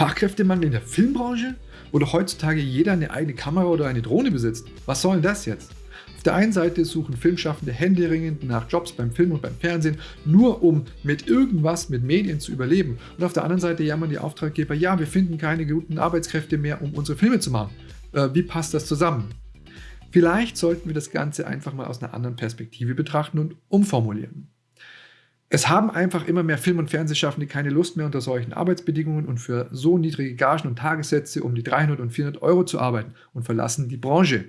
Fachkräftemangel in der Filmbranche? Wo doch heutzutage jeder eine eigene Kamera oder eine Drohne besitzt. Was soll denn das jetzt? Auf der einen Seite suchen Filmschaffende händeringend nach Jobs beim Film und beim Fernsehen, nur um mit irgendwas mit Medien zu überleben. Und auf der anderen Seite jammern die Auftraggeber, ja, wir finden keine guten Arbeitskräfte mehr, um unsere Filme zu machen. Äh, wie passt das zusammen? Vielleicht sollten wir das Ganze einfach mal aus einer anderen Perspektive betrachten und umformulieren. Es haben einfach immer mehr Film- und Fernsehschaffende keine Lust mehr unter solchen Arbeitsbedingungen und für so niedrige Gagen und Tagessätze um die 300 und 400 Euro zu arbeiten und verlassen die Branche.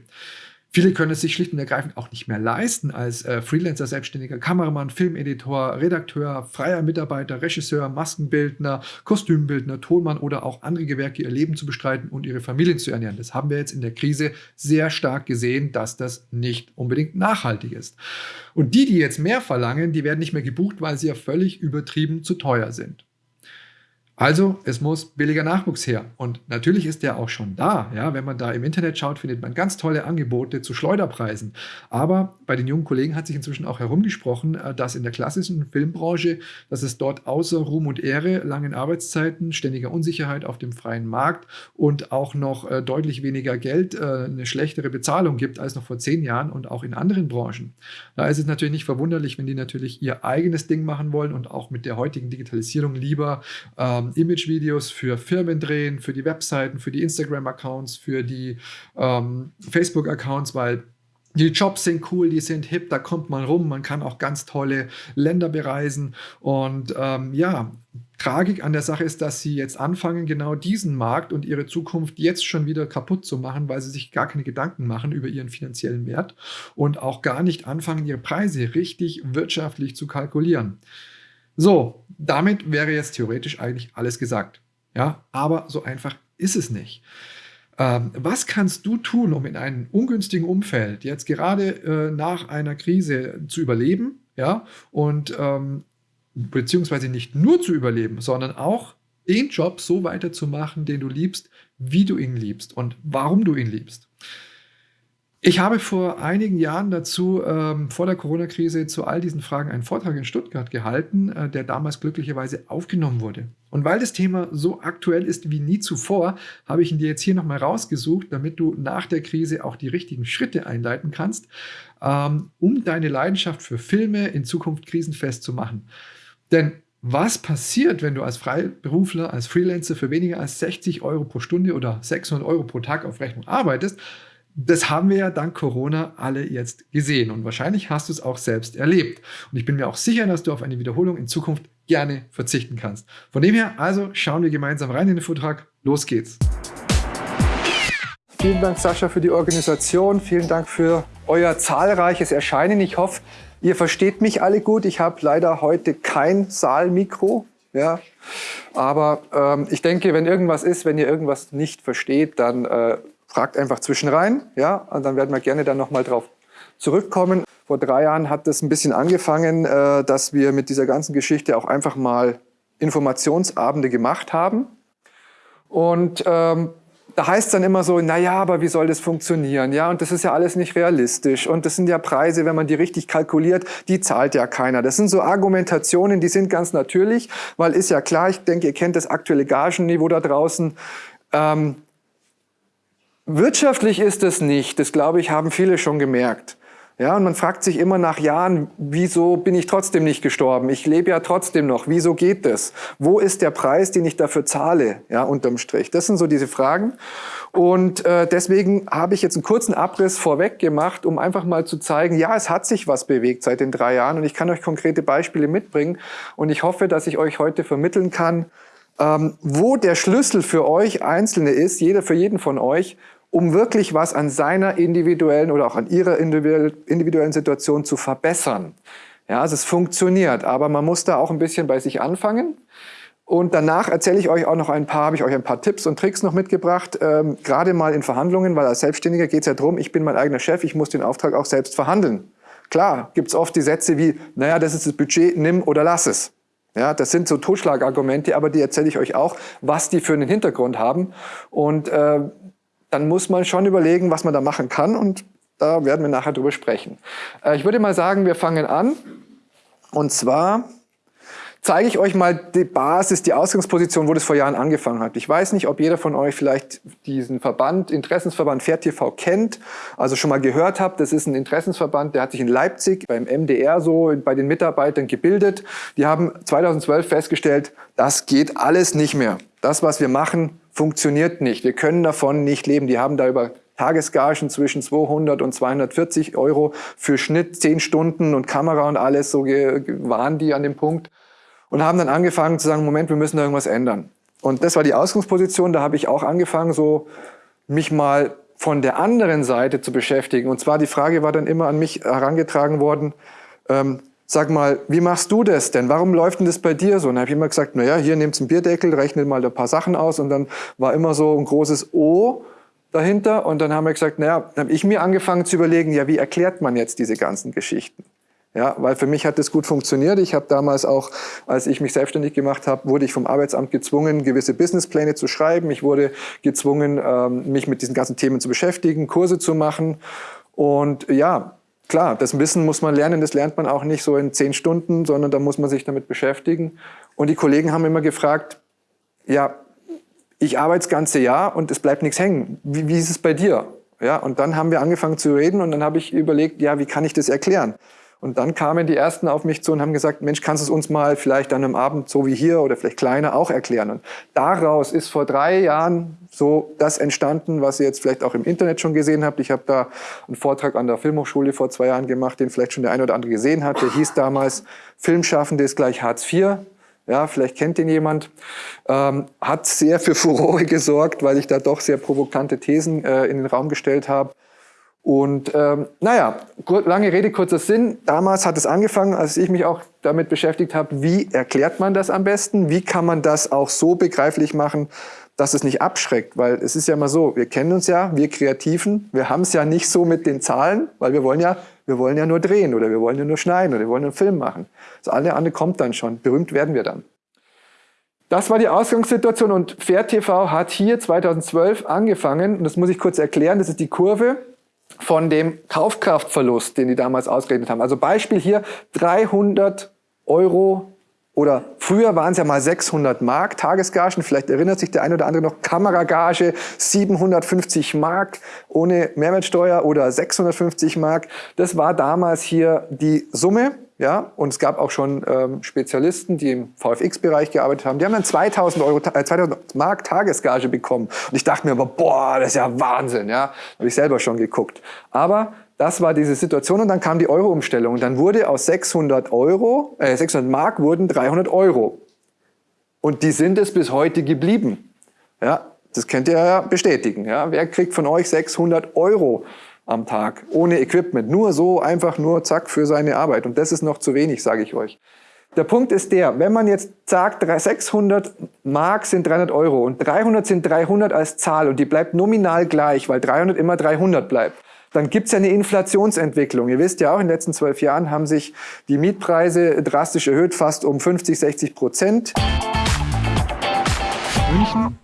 Viele können es sich schlicht und ergreifend auch nicht mehr leisten, als äh, Freelancer, selbstständiger Kameramann, Filmeditor, Redakteur, freier Mitarbeiter, Regisseur, Maskenbildner, Kostümbildner, Tonmann oder auch andere Gewerke ihr Leben zu bestreiten und ihre Familien zu ernähren. Das haben wir jetzt in der Krise sehr stark gesehen, dass das nicht unbedingt nachhaltig ist. Und die, die jetzt mehr verlangen, die werden nicht mehr gebucht, weil sie ja völlig übertrieben zu teuer sind. Also, es muss billiger Nachwuchs her. Und natürlich ist der auch schon da. Ja, wenn man da im Internet schaut, findet man ganz tolle Angebote zu Schleuderpreisen. Aber bei den jungen Kollegen hat sich inzwischen auch herumgesprochen, äh, dass in der klassischen Filmbranche, dass es dort außer Ruhm und Ehre, langen Arbeitszeiten, ständiger Unsicherheit auf dem freien Markt und auch noch äh, deutlich weniger Geld, äh, eine schlechtere Bezahlung gibt als noch vor zehn Jahren und auch in anderen Branchen. Da ist es natürlich nicht verwunderlich, wenn die natürlich ihr eigenes Ding machen wollen und auch mit der heutigen Digitalisierung lieber ähm, Image-Videos für Firmen drehen, für die Webseiten, für die Instagram-Accounts, für die ähm, Facebook-Accounts, weil die Jobs sind cool, die sind hip, da kommt man rum, man kann auch ganz tolle Länder bereisen. Und ähm, ja, Tragik an der Sache ist, dass sie jetzt anfangen, genau diesen Markt und ihre Zukunft jetzt schon wieder kaputt zu machen, weil sie sich gar keine Gedanken machen über ihren finanziellen Wert und auch gar nicht anfangen, ihre Preise richtig wirtschaftlich zu kalkulieren. So, damit wäre jetzt theoretisch eigentlich alles gesagt. Ja, aber so einfach ist es nicht. Ähm, was kannst du tun, um in einem ungünstigen Umfeld jetzt gerade äh, nach einer Krise zu überleben? Ja, und ähm, beziehungsweise nicht nur zu überleben, sondern auch den Job so weiterzumachen, den du liebst, wie du ihn liebst und warum du ihn liebst. Ich habe vor einigen Jahren dazu, ähm, vor der Corona-Krise, zu all diesen Fragen einen Vortrag in Stuttgart gehalten, äh, der damals glücklicherweise aufgenommen wurde. Und weil das Thema so aktuell ist wie nie zuvor, habe ich ihn dir jetzt hier nochmal rausgesucht, damit du nach der Krise auch die richtigen Schritte einleiten kannst, ähm, um deine Leidenschaft für Filme in Zukunft krisenfest zu machen. Denn was passiert, wenn du als Freiberufler, als Freelancer für weniger als 60 Euro pro Stunde oder 600 Euro pro Tag auf Rechnung arbeitest? Das haben wir ja dank Corona alle jetzt gesehen und wahrscheinlich hast du es auch selbst erlebt. Und ich bin mir auch sicher, dass du auf eine Wiederholung in Zukunft gerne verzichten kannst. Von dem her, also schauen wir gemeinsam rein in den Vortrag. Los geht's. Vielen Dank, Sascha, für die Organisation. Vielen Dank für euer zahlreiches Erscheinen. Ich hoffe, ihr versteht mich alle gut. Ich habe leider heute kein Saalmikro. Ja, aber ähm, ich denke, wenn irgendwas ist, wenn ihr irgendwas nicht versteht, dann äh, fragt einfach zwischen rein, ja, und dann werden wir gerne dann nochmal drauf zurückkommen. Vor drei Jahren hat das ein bisschen angefangen, äh, dass wir mit dieser ganzen Geschichte auch einfach mal Informationsabende gemacht haben. Und ähm, da heißt es dann immer so, naja, aber wie soll das funktionieren? Ja, und das ist ja alles nicht realistisch. Und das sind ja Preise, wenn man die richtig kalkuliert, die zahlt ja keiner. Das sind so Argumentationen, die sind ganz natürlich, weil ist ja klar, ich denke, ihr kennt das aktuelle Gagenniveau da draußen. Ähm, Wirtschaftlich ist es nicht, das glaube ich, haben viele schon gemerkt. Ja, und man fragt sich immer nach Jahren, wieso bin ich trotzdem nicht gestorben? Ich lebe ja trotzdem noch. Wieso geht das? Wo ist der Preis, den ich dafür zahle? Ja, unterm Strich. Das sind so diese Fragen. Und äh, deswegen habe ich jetzt einen kurzen Abriss vorweg gemacht, um einfach mal zu zeigen, ja, es hat sich was bewegt seit den drei Jahren und ich kann euch konkrete Beispiele mitbringen. Und ich hoffe, dass ich euch heute vermitteln kann, ähm, wo der Schlüssel für euch Einzelne ist, jeder für jeden von euch, um wirklich was an seiner individuellen oder auch an ihrer individuellen Situation zu verbessern. Ja, also es funktioniert, aber man muss da auch ein bisschen bei sich anfangen. Und danach erzähle ich euch auch noch ein paar, habe ich euch ein paar Tipps und Tricks noch mitgebracht, ähm, gerade mal in Verhandlungen, weil als Selbstständiger geht es ja darum, ich bin mein eigener Chef, ich muss den Auftrag auch selbst verhandeln. Klar, gibt es oft die Sätze wie, naja, das ist das Budget, nimm oder lass es. Ja, das sind so Totschlagargumente, aber die erzähle ich euch auch, was die für einen Hintergrund haben. Und äh, dann muss man schon überlegen, was man da machen kann und da werden wir nachher drüber sprechen. Äh, ich würde mal sagen, wir fangen an und zwar zeige ich euch mal die Basis, die Ausgangsposition, wo das vor Jahren angefangen hat. Ich weiß nicht, ob jeder von euch vielleicht diesen Verband, Interessensverband FairTV kennt, also schon mal gehört habt. Das ist ein Interessensverband, der hat sich in Leipzig beim MDR so bei den Mitarbeitern gebildet. Die haben 2012 festgestellt, das geht alles nicht mehr. Das, was wir machen, funktioniert nicht. Wir können davon nicht leben. Die haben da über Tagesgagen zwischen 200 und 240 Euro für Schnitt, 10 Stunden und Kamera und alles, so waren die an dem Punkt und haben dann angefangen zu sagen, Moment, wir müssen da irgendwas ändern. Und das war die Ausgangsposition, da habe ich auch angefangen, so mich mal von der anderen Seite zu beschäftigen. Und zwar die Frage war dann immer an mich herangetragen worden, ähm, sag mal, wie machst du das denn? Warum läuft denn das bei dir so? Und dann habe ich immer gesagt, naja, hier nehmt einen Bierdeckel, rechnet mal ein paar Sachen aus und dann war immer so ein großes O dahinter und dann haben wir gesagt, naja, dann habe ich mir angefangen zu überlegen, ja, wie erklärt man jetzt diese ganzen Geschichten? Ja, weil für mich hat das gut funktioniert. Ich habe damals auch, als ich mich selbstständig gemacht habe, wurde ich vom Arbeitsamt gezwungen, gewisse Businesspläne zu schreiben. Ich wurde gezwungen, ähm, mich mit diesen ganzen Themen zu beschäftigen, Kurse zu machen. Und ja, klar, das Wissen muss man lernen. Das lernt man auch nicht so in zehn Stunden, sondern da muss man sich damit beschäftigen. Und die Kollegen haben immer gefragt, ja, ich arbeite das ganze Jahr und es bleibt nichts hängen. Wie, wie ist es bei dir? Ja, und dann haben wir angefangen zu reden und dann habe ich überlegt, ja, wie kann ich das erklären? Und dann kamen die Ersten auf mich zu und haben gesagt, Mensch, kannst du es uns mal vielleicht an einem Abend so wie hier oder vielleicht kleiner auch erklären? Und daraus ist vor drei Jahren so das entstanden, was ihr jetzt vielleicht auch im Internet schon gesehen habt. Ich habe da einen Vortrag an der Filmhochschule vor zwei Jahren gemacht, den vielleicht schon der eine oder andere gesehen hat. Der hieß damals Filmschaffende ist gleich Hartz IV. Ja, vielleicht kennt ihn jemand. Ähm, hat sehr für Furore gesorgt, weil ich da doch sehr provokante Thesen äh, in den Raum gestellt habe. Und ähm, naja, lange Rede, kurzer Sinn. Damals hat es angefangen, als ich mich auch damit beschäftigt habe, wie erklärt man das am besten? Wie kann man das auch so begreiflich machen, dass es nicht abschreckt? Weil es ist ja immer so, wir kennen uns ja, wir Kreativen, wir haben es ja nicht so mit den Zahlen, weil wir wollen ja, wir wollen ja nur drehen oder wir wollen ja nur schneiden oder wir wollen einen Film machen. Das alle andere kommt dann schon. Berühmt werden wir dann. Das war die Ausgangssituation und Fair TV hat hier 2012 angefangen und das muss ich kurz erklären, das ist die Kurve von dem Kaufkraftverlust, den die damals ausgerechnet haben. Also Beispiel hier 300 Euro oder früher waren es ja mal 600 Mark Tagesgagen, vielleicht erinnert sich der eine oder andere noch, Kameragage 750 Mark ohne Mehrwertsteuer oder 650 Mark. Das war damals hier die Summe ja, und es gab auch schon ähm, Spezialisten, die im VFX-Bereich gearbeitet haben. Die haben dann 2000, Euro, äh, 2000 Mark Tagesgage bekommen. Und ich dachte mir aber, boah, das ist ja Wahnsinn. Ja, habe ich selber schon geguckt. Aber das war diese Situation und dann kam die Euro-Umstellung. Dann wurde aus 600 Euro, äh, 600 Mark wurden 300 Euro. Und die sind es bis heute geblieben. Ja, das könnt ihr ja bestätigen. Ja, wer kriegt von euch 600 Euro? Am Tag, ohne Equipment, nur so, einfach nur zack für seine Arbeit. Und das ist noch zu wenig, sage ich euch. Der Punkt ist der, wenn man jetzt sagt, 600 Mark sind 300 Euro und 300 sind 300 als Zahl und die bleibt nominal gleich, weil 300 immer 300 bleibt, dann gibt's ja eine Inflationsentwicklung. Ihr wisst ja auch, in den letzten zwölf Jahren haben sich die Mietpreise drastisch erhöht, fast um 50, 60 Prozent. München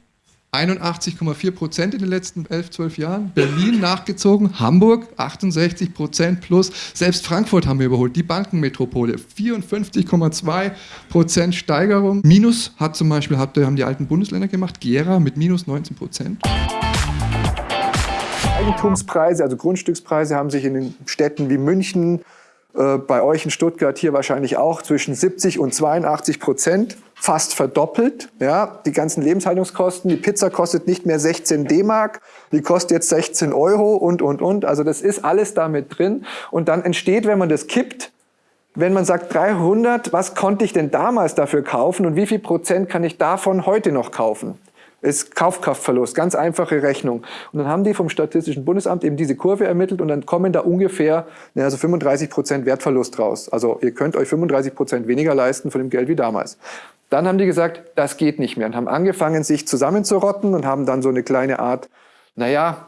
81,4 Prozent in den letzten 11, 12 Jahren. Berlin nachgezogen, Hamburg 68 Prozent plus. Selbst Frankfurt haben wir überholt, die Bankenmetropole 54,2 Prozent Steigerung. Minus hat zum Beispiel, hat, haben die alten Bundesländer gemacht, Gera mit minus 19 Prozent. Eigentumspreise, also Grundstückspreise haben sich in den Städten wie München, äh, bei euch in Stuttgart hier wahrscheinlich auch zwischen 70 und 82 Prozent fast verdoppelt. Ja, die ganzen Lebenshaltungskosten. Die Pizza kostet nicht mehr 16 D-Mark, die kostet jetzt 16 Euro und, und, und. Also das ist alles damit drin. Und dann entsteht, wenn man das kippt, wenn man sagt 300, was konnte ich denn damals dafür kaufen und wie viel Prozent kann ich davon heute noch kaufen? Ist Kaufkraftverlust, ganz einfache Rechnung. Und dann haben die vom Statistischen Bundesamt eben diese Kurve ermittelt und dann kommen da ungefähr also 35 Prozent Wertverlust raus. Also ihr könnt euch 35 Prozent weniger leisten von dem Geld wie damals. Dann haben die gesagt, das geht nicht mehr und haben angefangen, sich zusammenzurotten und haben dann so eine kleine Art, naja,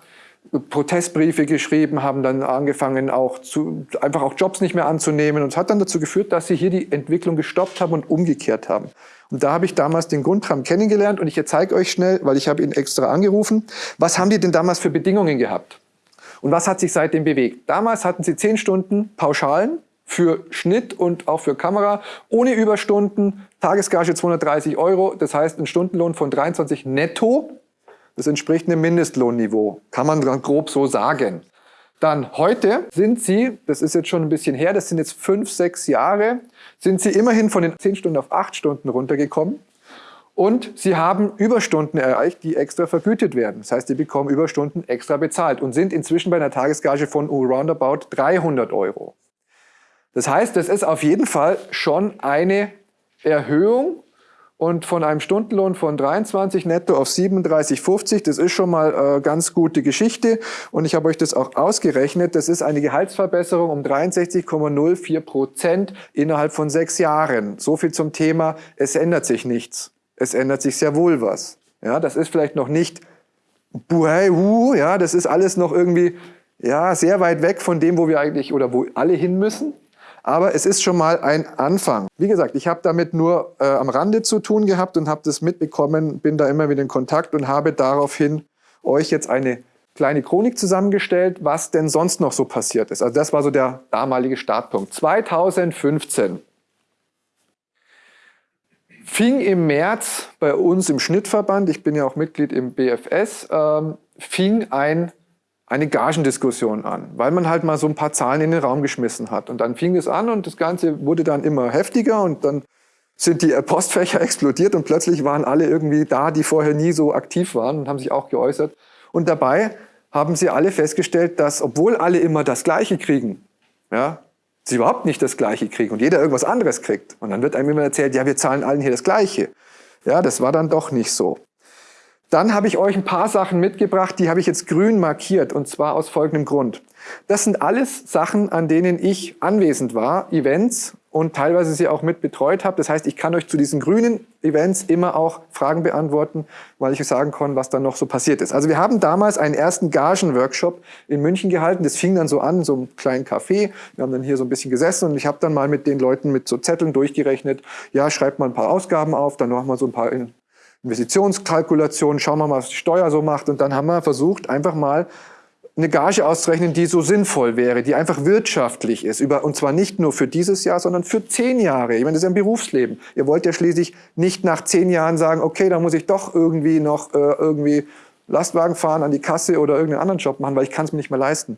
Protestbriefe geschrieben, haben dann angefangen, auch zu, einfach auch Jobs nicht mehr anzunehmen. Und es hat dann dazu geführt, dass sie hier die Entwicklung gestoppt haben und umgekehrt haben. Und da habe ich damals den Grundtram kennengelernt und ich zeige euch schnell, weil ich habe ihn extra angerufen, was haben die denn damals für Bedingungen gehabt? Und was hat sich seitdem bewegt? Damals hatten sie zehn Stunden Pauschalen für Schnitt und auch für Kamera, ohne Überstunden, Tagesgage 230 Euro, das heißt ein Stundenlohn von 23 netto. Das entspricht einem Mindestlohnniveau, kann man grob so sagen. Dann heute sind Sie, das ist jetzt schon ein bisschen her, das sind jetzt fünf, sechs Jahre, sind Sie immerhin von den zehn Stunden auf acht Stunden runtergekommen. Und Sie haben Überstunden erreicht, die extra vergütet werden. Das heißt, Sie bekommen Überstunden extra bezahlt und sind inzwischen bei einer Tagesgage von roundabout 300 Euro. Das heißt, das ist auf jeden Fall schon eine Erhöhung und von einem Stundenlohn von 23 netto auf 37,50, das ist schon mal äh, ganz gute Geschichte. Und ich habe euch das auch ausgerechnet. Das ist eine Gehaltsverbesserung um 63,04 Prozent innerhalb von sechs Jahren. So viel zum Thema, es ändert sich nichts. Es ändert sich sehr wohl was. Ja, das ist vielleicht noch nicht buhai, uh, ja, das ist alles noch irgendwie ja, sehr weit weg von dem, wo wir eigentlich oder wo alle hin müssen. Aber es ist schon mal ein Anfang. Wie gesagt, ich habe damit nur äh, am Rande zu tun gehabt und habe das mitbekommen, bin da immer wieder in Kontakt und habe daraufhin euch jetzt eine kleine Chronik zusammengestellt, was denn sonst noch so passiert ist. Also das war so der damalige Startpunkt. 2015 fing im März bei uns im Schnittverband, ich bin ja auch Mitglied im BFS, ähm, fing ein eine Gagendiskussion an, weil man halt mal so ein paar Zahlen in den Raum geschmissen hat. Und dann fing es an und das Ganze wurde dann immer heftiger und dann sind die Postfächer explodiert und plötzlich waren alle irgendwie da, die vorher nie so aktiv waren und haben sich auch geäußert. Und dabei haben sie alle festgestellt, dass obwohl alle immer das Gleiche kriegen, ja, sie überhaupt nicht das Gleiche kriegen und jeder irgendwas anderes kriegt. Und dann wird einem immer erzählt, ja, wir zahlen allen hier das Gleiche. Ja, das war dann doch nicht so. Dann habe ich euch ein paar Sachen mitgebracht, die habe ich jetzt grün markiert und zwar aus folgendem Grund. Das sind alles Sachen, an denen ich anwesend war, Events und teilweise sie auch mit betreut habe. Das heißt, ich kann euch zu diesen grünen Events immer auch Fragen beantworten, weil ich euch sagen kann, was dann noch so passiert ist. Also wir haben damals einen ersten Gagen-Workshop in München gehalten. Das fing dann so an, so einem kleinen Café. Wir haben dann hier so ein bisschen gesessen und ich habe dann mal mit den Leuten mit so Zetteln durchgerechnet. Ja, schreibt mal ein paar Ausgaben auf, dann machen wir so ein paar Investitionskalkulation, schauen wir mal, was die Steuer so macht. Und dann haben wir versucht, einfach mal eine Gage auszurechnen, die so sinnvoll wäre, die einfach wirtschaftlich ist. Über, und zwar nicht nur für dieses Jahr, sondern für zehn Jahre. Ich meine, das ist ja ein Berufsleben. Ihr wollt ja schließlich nicht nach zehn Jahren sagen, okay, da muss ich doch irgendwie noch äh, irgendwie Lastwagen fahren an die Kasse oder irgendeinen anderen Job machen, weil ich kann es mir nicht mehr leisten.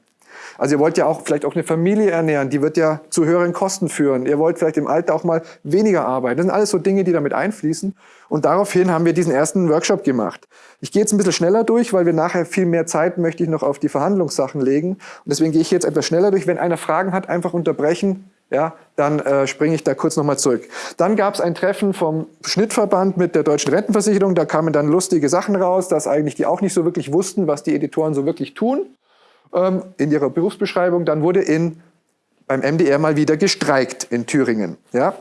Also ihr wollt ja auch vielleicht auch eine Familie ernähren, die wird ja zu höheren Kosten führen. Ihr wollt vielleicht im Alter auch mal weniger arbeiten. Das sind alles so Dinge, die damit einfließen. Und daraufhin haben wir diesen ersten Workshop gemacht. Ich gehe jetzt ein bisschen schneller durch, weil wir nachher viel mehr Zeit möchte ich noch auf die Verhandlungssachen legen. Und deswegen gehe ich jetzt etwas schneller durch. Wenn einer Fragen hat, einfach unterbrechen. Ja, dann äh, springe ich da kurz nochmal zurück. Dann gab es ein Treffen vom Schnittverband mit der Deutschen Rentenversicherung. Da kamen dann lustige Sachen raus, dass eigentlich die auch nicht so wirklich wussten, was die Editoren so wirklich tun ähm, in ihrer Berufsbeschreibung. Dann wurde in, beim MDR mal wieder gestreikt in Thüringen. Ja?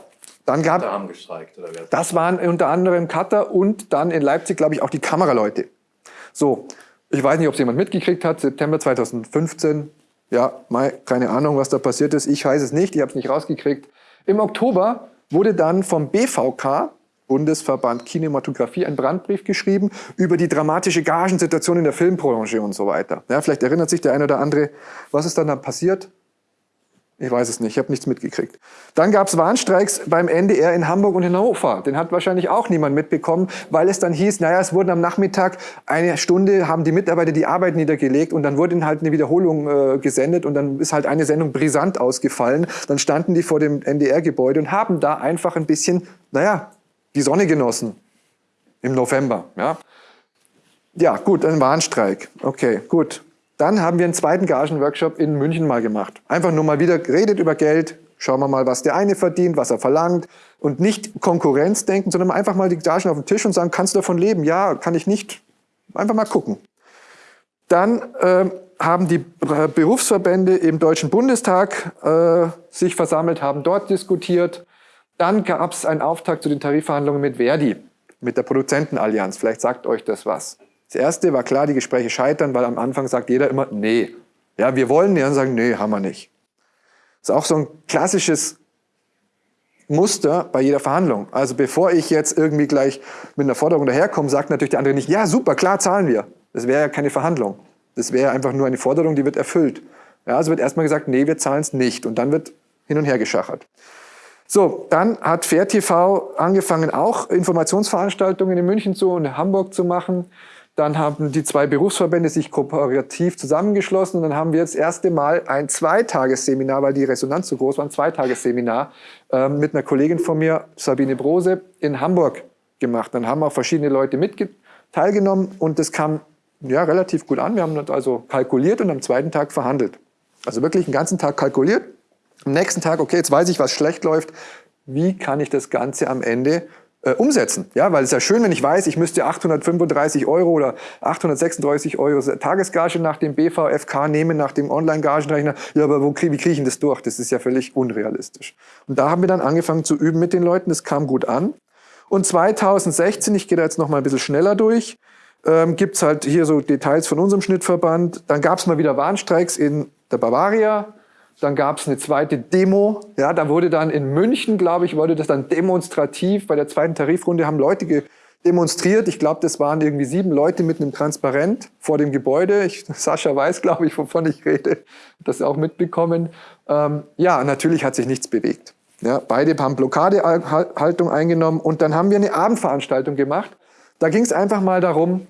Dann gab, haben gestreikt, oder wer? Das waren unter anderem Cutter und dann in Leipzig, glaube ich, auch die Kameraleute. So, ich weiß nicht, ob es jemand mitgekriegt hat, September 2015, ja, mal, keine Ahnung, was da passiert ist, ich weiß es nicht, ich habe es nicht rausgekriegt. Im Oktober wurde dann vom BVK, Bundesverband Kinematografie einen Brandbrief geschrieben über die dramatische Gagensituation in der Filmbranche und so weiter. Ja, vielleicht erinnert sich der eine oder andere, was ist dann da passiert? Ich weiß es nicht, ich habe nichts mitgekriegt. Dann gab es Warnstreiks beim NDR in Hamburg und in Hannover. Den hat wahrscheinlich auch niemand mitbekommen, weil es dann hieß, naja, es wurden am Nachmittag eine Stunde, haben die Mitarbeiter die Arbeit niedergelegt und dann wurde halt eine Wiederholung äh, gesendet und dann ist halt eine Sendung brisant ausgefallen. Dann standen die vor dem NDR-Gebäude und haben da einfach ein bisschen, naja, die Sonne genossen im November. Ja, ja gut, ein Warnstreik. Okay, gut. Dann haben wir einen zweiten Gagenworkshop in München mal gemacht. Einfach nur mal wieder geredet über Geld, schauen wir mal, was der eine verdient, was er verlangt und nicht Konkurrenz denken, sondern einfach mal die Gagen auf den Tisch und sagen, kannst du davon leben? Ja, kann ich nicht. Einfach mal gucken. Dann äh, haben die Berufsverbände im Deutschen Bundestag äh, sich versammelt, haben dort diskutiert. Dann gab es einen Auftakt zu den Tarifverhandlungen mit Verdi, mit der Produzentenallianz. Vielleicht sagt euch das was. Das erste war klar, die Gespräche scheitern, weil am Anfang sagt jeder immer, nee. Ja, wir wollen, die anderen sagen, nee, haben wir nicht. Das ist auch so ein klassisches Muster bei jeder Verhandlung. Also bevor ich jetzt irgendwie gleich mit einer Forderung daherkomme, sagt natürlich der andere nicht, ja super, klar zahlen wir. Das wäre ja keine Verhandlung. Das wäre einfach nur eine Forderung, die wird erfüllt. Ja, also wird erstmal gesagt, nee, wir zahlen es nicht. Und dann wird hin und her geschachert. So, dann hat Fair TV angefangen, auch Informationsveranstaltungen in München zu und in Hamburg zu machen. Dann haben die zwei Berufsverbände sich kooperativ zusammengeschlossen und dann haben wir jetzt das erste Mal ein Zweitagesseminar, weil die Resonanz so groß war, ein Zweitagesseminar äh, mit einer Kollegin von mir, Sabine Brose, in Hamburg gemacht. Dann haben auch verschiedene Leute mit teilgenommen und das kam ja, relativ gut an. Wir haben also kalkuliert und am zweiten Tag verhandelt. Also wirklich einen ganzen Tag kalkuliert am nächsten Tag, okay, jetzt weiß ich, was schlecht läuft, wie kann ich das Ganze am Ende äh, umsetzen? Ja, weil es ist ja schön, wenn ich weiß, ich müsste 835 Euro oder 836 Euro Tagesgage nach dem BVFK nehmen, nach dem Online-Gagenrechner. Ja, aber wo, wie kriege ich das durch? Das ist ja völlig unrealistisch. Und da haben wir dann angefangen zu üben mit den Leuten. Das kam gut an. Und 2016, ich gehe da jetzt noch mal ein bisschen schneller durch, ähm, gibt es halt hier so Details von unserem Schnittverband. Dann gab es mal wieder Warnstreiks in der Bavaria. Dann gab es eine zweite Demo. Ja, da wurde dann in München, glaube ich, wurde das dann demonstrativ. Bei der zweiten Tarifrunde haben Leute demonstriert. Ich glaube, das waren irgendwie sieben Leute mit einem Transparent vor dem Gebäude. Ich, Sascha weiß, glaube ich, wovon ich rede. Das auch mitbekommen. Ähm, ja, natürlich hat sich nichts bewegt. Ja, beide haben Blockadehaltung eingenommen und dann haben wir eine Abendveranstaltung gemacht. Da ging es einfach mal darum,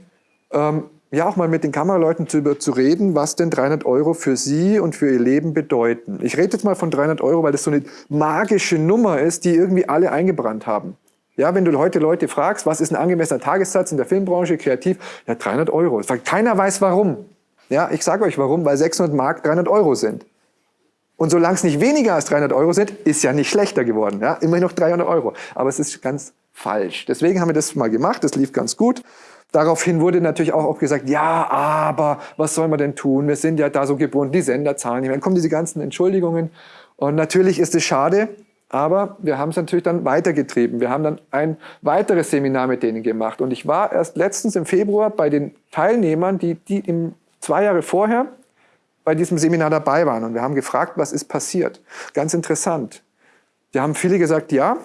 ähm, ja auch mal mit den Kameraleuten zu, zu reden, was denn 300 Euro für sie und für ihr Leben bedeuten. Ich rede jetzt mal von 300 Euro, weil das so eine magische Nummer ist, die irgendwie alle eingebrannt haben. Ja, wenn du heute Leute fragst, was ist ein angemessener Tagessatz in der Filmbranche, kreativ, ja 300 Euro. Keiner weiß warum. Ja, ich sage euch warum, weil 600 Mark 300 Euro sind. Und solange es nicht weniger als 300 Euro sind, ist ja nicht schlechter geworden. Ja, immerhin noch 300 Euro. Aber es ist ganz falsch. Deswegen haben wir das mal gemacht. Das lief ganz gut. Daraufhin wurde natürlich auch gesagt, ja, aber was soll man denn tun? Wir sind ja da so gebunden, die Sender zahlen nicht. Dann kommen diese ganzen Entschuldigungen. Und natürlich ist es schade, aber wir haben es natürlich dann weitergetrieben. Wir haben dann ein weiteres Seminar mit denen gemacht. Und ich war erst letztens im Februar bei den Teilnehmern, die, die im, zwei Jahre vorher bei diesem Seminar dabei waren. Und wir haben gefragt, was ist passiert. Ganz interessant. Die haben viele gesagt, ja,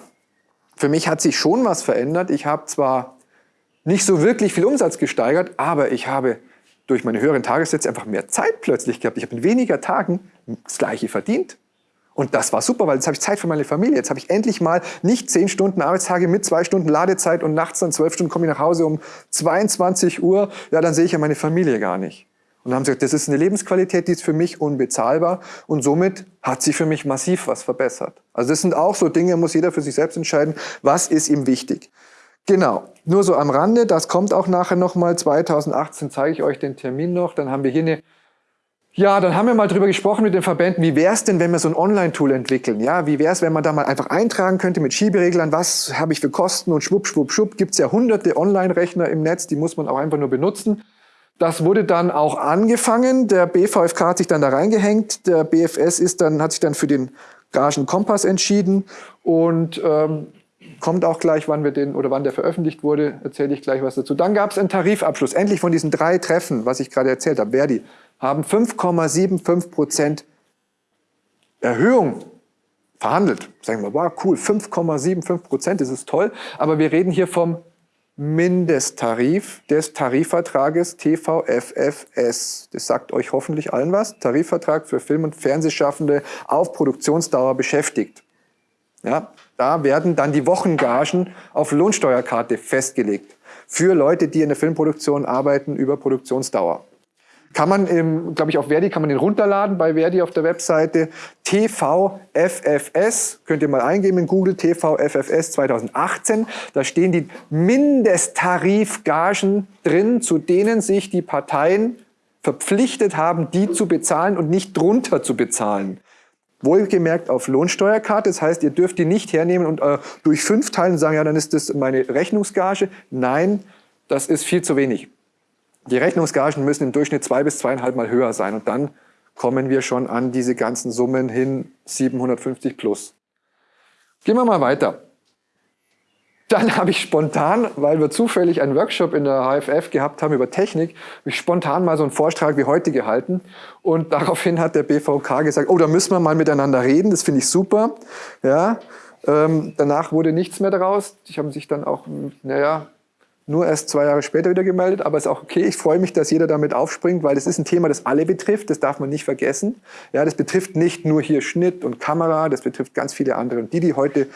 für mich hat sich schon was verändert. Ich habe zwar nicht so wirklich viel Umsatz gesteigert, aber ich habe durch meine höheren Tagessätze einfach mehr Zeit plötzlich gehabt. Ich habe in weniger Tagen das Gleiche verdient. Und das war super, weil jetzt habe ich Zeit für meine Familie. Jetzt habe ich endlich mal nicht zehn Stunden Arbeitstage mit zwei Stunden Ladezeit und nachts dann zwölf Stunden komme ich nach Hause um 22 Uhr. Ja, dann sehe ich ja meine Familie gar nicht. Und dann haben sie gesagt, das ist eine Lebensqualität, die ist für mich unbezahlbar und somit hat sich für mich massiv was verbessert. Also das sind auch so Dinge, muss jeder für sich selbst entscheiden, was ist ihm wichtig. Genau, nur so am Rande, das kommt auch nachher nochmal, 2018 zeige ich euch den Termin noch, dann haben wir hier eine, ja, dann haben wir mal drüber gesprochen mit den Verbänden, wie wäre es denn, wenn wir so ein Online-Tool entwickeln, ja, wie wäre es, wenn man da mal einfach eintragen könnte mit Schiebereglern, was habe ich für Kosten? Und schwupp, schwupp, schwupp, gibt es ja hunderte Online-Rechner im Netz, die muss man auch einfach nur benutzen. Das wurde dann auch angefangen, der BVFK hat sich dann da reingehängt, der BFS ist dann, hat sich dann für den Gagenkompass entschieden. Und ähm, kommt auch gleich, wann wir den oder wann der veröffentlicht wurde, erzähle ich gleich was dazu. Dann gab es einen Tarifabschluss. Endlich von diesen drei Treffen, was ich gerade erzählt habe, Verdi, haben 5,75 Prozent Erhöhung verhandelt. Sagen wir, wow, cool, 5,75 Prozent, das ist toll. Aber wir reden hier vom Mindesttarif des Tarifvertrages TVFFS. Das sagt euch hoffentlich allen was. Tarifvertrag für Film- und Fernsehschaffende auf Produktionsdauer beschäftigt. Ja, da werden dann die Wochengagen auf Lohnsteuerkarte festgelegt. Für Leute, die in der Filmproduktion arbeiten über Produktionsdauer. Kann man, glaube ich, auf Verdi kann man den runterladen bei Verdi auf der Webseite. TVFFS, könnt ihr mal eingeben in Google, TVFFS 2018. Da stehen die Mindesttarifgagen drin, zu denen sich die Parteien verpflichtet haben, die zu bezahlen und nicht drunter zu bezahlen. Wohlgemerkt auf Lohnsteuerkarte, das heißt, ihr dürft die nicht hernehmen und äh, durch fünf teilen und sagen, ja, dann ist das meine Rechnungsgage. Nein, das ist viel zu wenig. Die Rechnungsgagen müssen im Durchschnitt zwei bis zweieinhalb Mal höher sein und dann kommen wir schon an diese ganzen Summen hin, 750 plus. Gehen wir mal weiter. Dann habe ich spontan, weil wir zufällig einen Workshop in der HFF gehabt haben über Technik, habe ich spontan mal so einen Vortrag wie heute gehalten. Und daraufhin hat der BVK gesagt, oh, da müssen wir mal miteinander reden, das finde ich super. Ja, ähm, danach wurde nichts mehr daraus. Die haben sich dann auch, naja, nur erst zwei Jahre später wieder gemeldet, aber ist auch okay. Ich freue mich, dass jeder damit aufspringt, weil das ist ein Thema, das alle betrifft. Das darf man nicht vergessen. Ja, das betrifft nicht nur hier Schnitt und Kamera, das betrifft ganz viele andere. Und die, die heute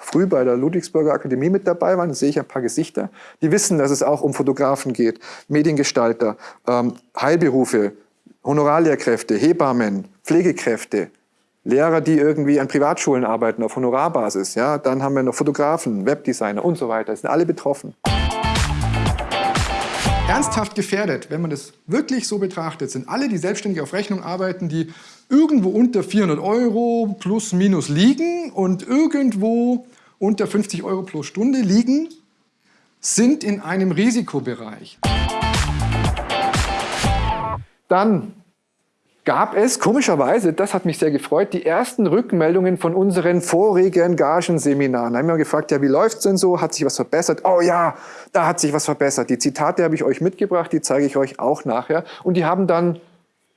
früh bei der Ludwigsburger Akademie mit dabei waren, da sehe ich ein paar Gesichter, die wissen, dass es auch um Fotografen geht, Mediengestalter, ähm, Heilberufe, Honorarlehrkräfte, Hebammen, Pflegekräfte, Lehrer, die irgendwie an Privatschulen arbeiten auf Honorarbasis. Ja? Dann haben wir noch Fotografen, Webdesigner und so weiter. Das sind alle betroffen. Ernsthaft gefährdet, wenn man das wirklich so betrachtet, sind alle, die selbstständig auf Rechnung arbeiten, die irgendwo unter 400 Euro plus minus liegen und irgendwo unter 50 Euro pro Stunde liegen, sind in einem Risikobereich. Dann gab es komischerweise, das hat mich sehr gefreut, die ersten Rückmeldungen von unseren vorigen Gagenseminaren. Da haben wir gefragt, ja, wie läuft's denn so? Hat sich was verbessert? Oh ja, da hat sich was verbessert. Die Zitate habe ich euch mitgebracht, die zeige ich euch auch nachher. Und die haben dann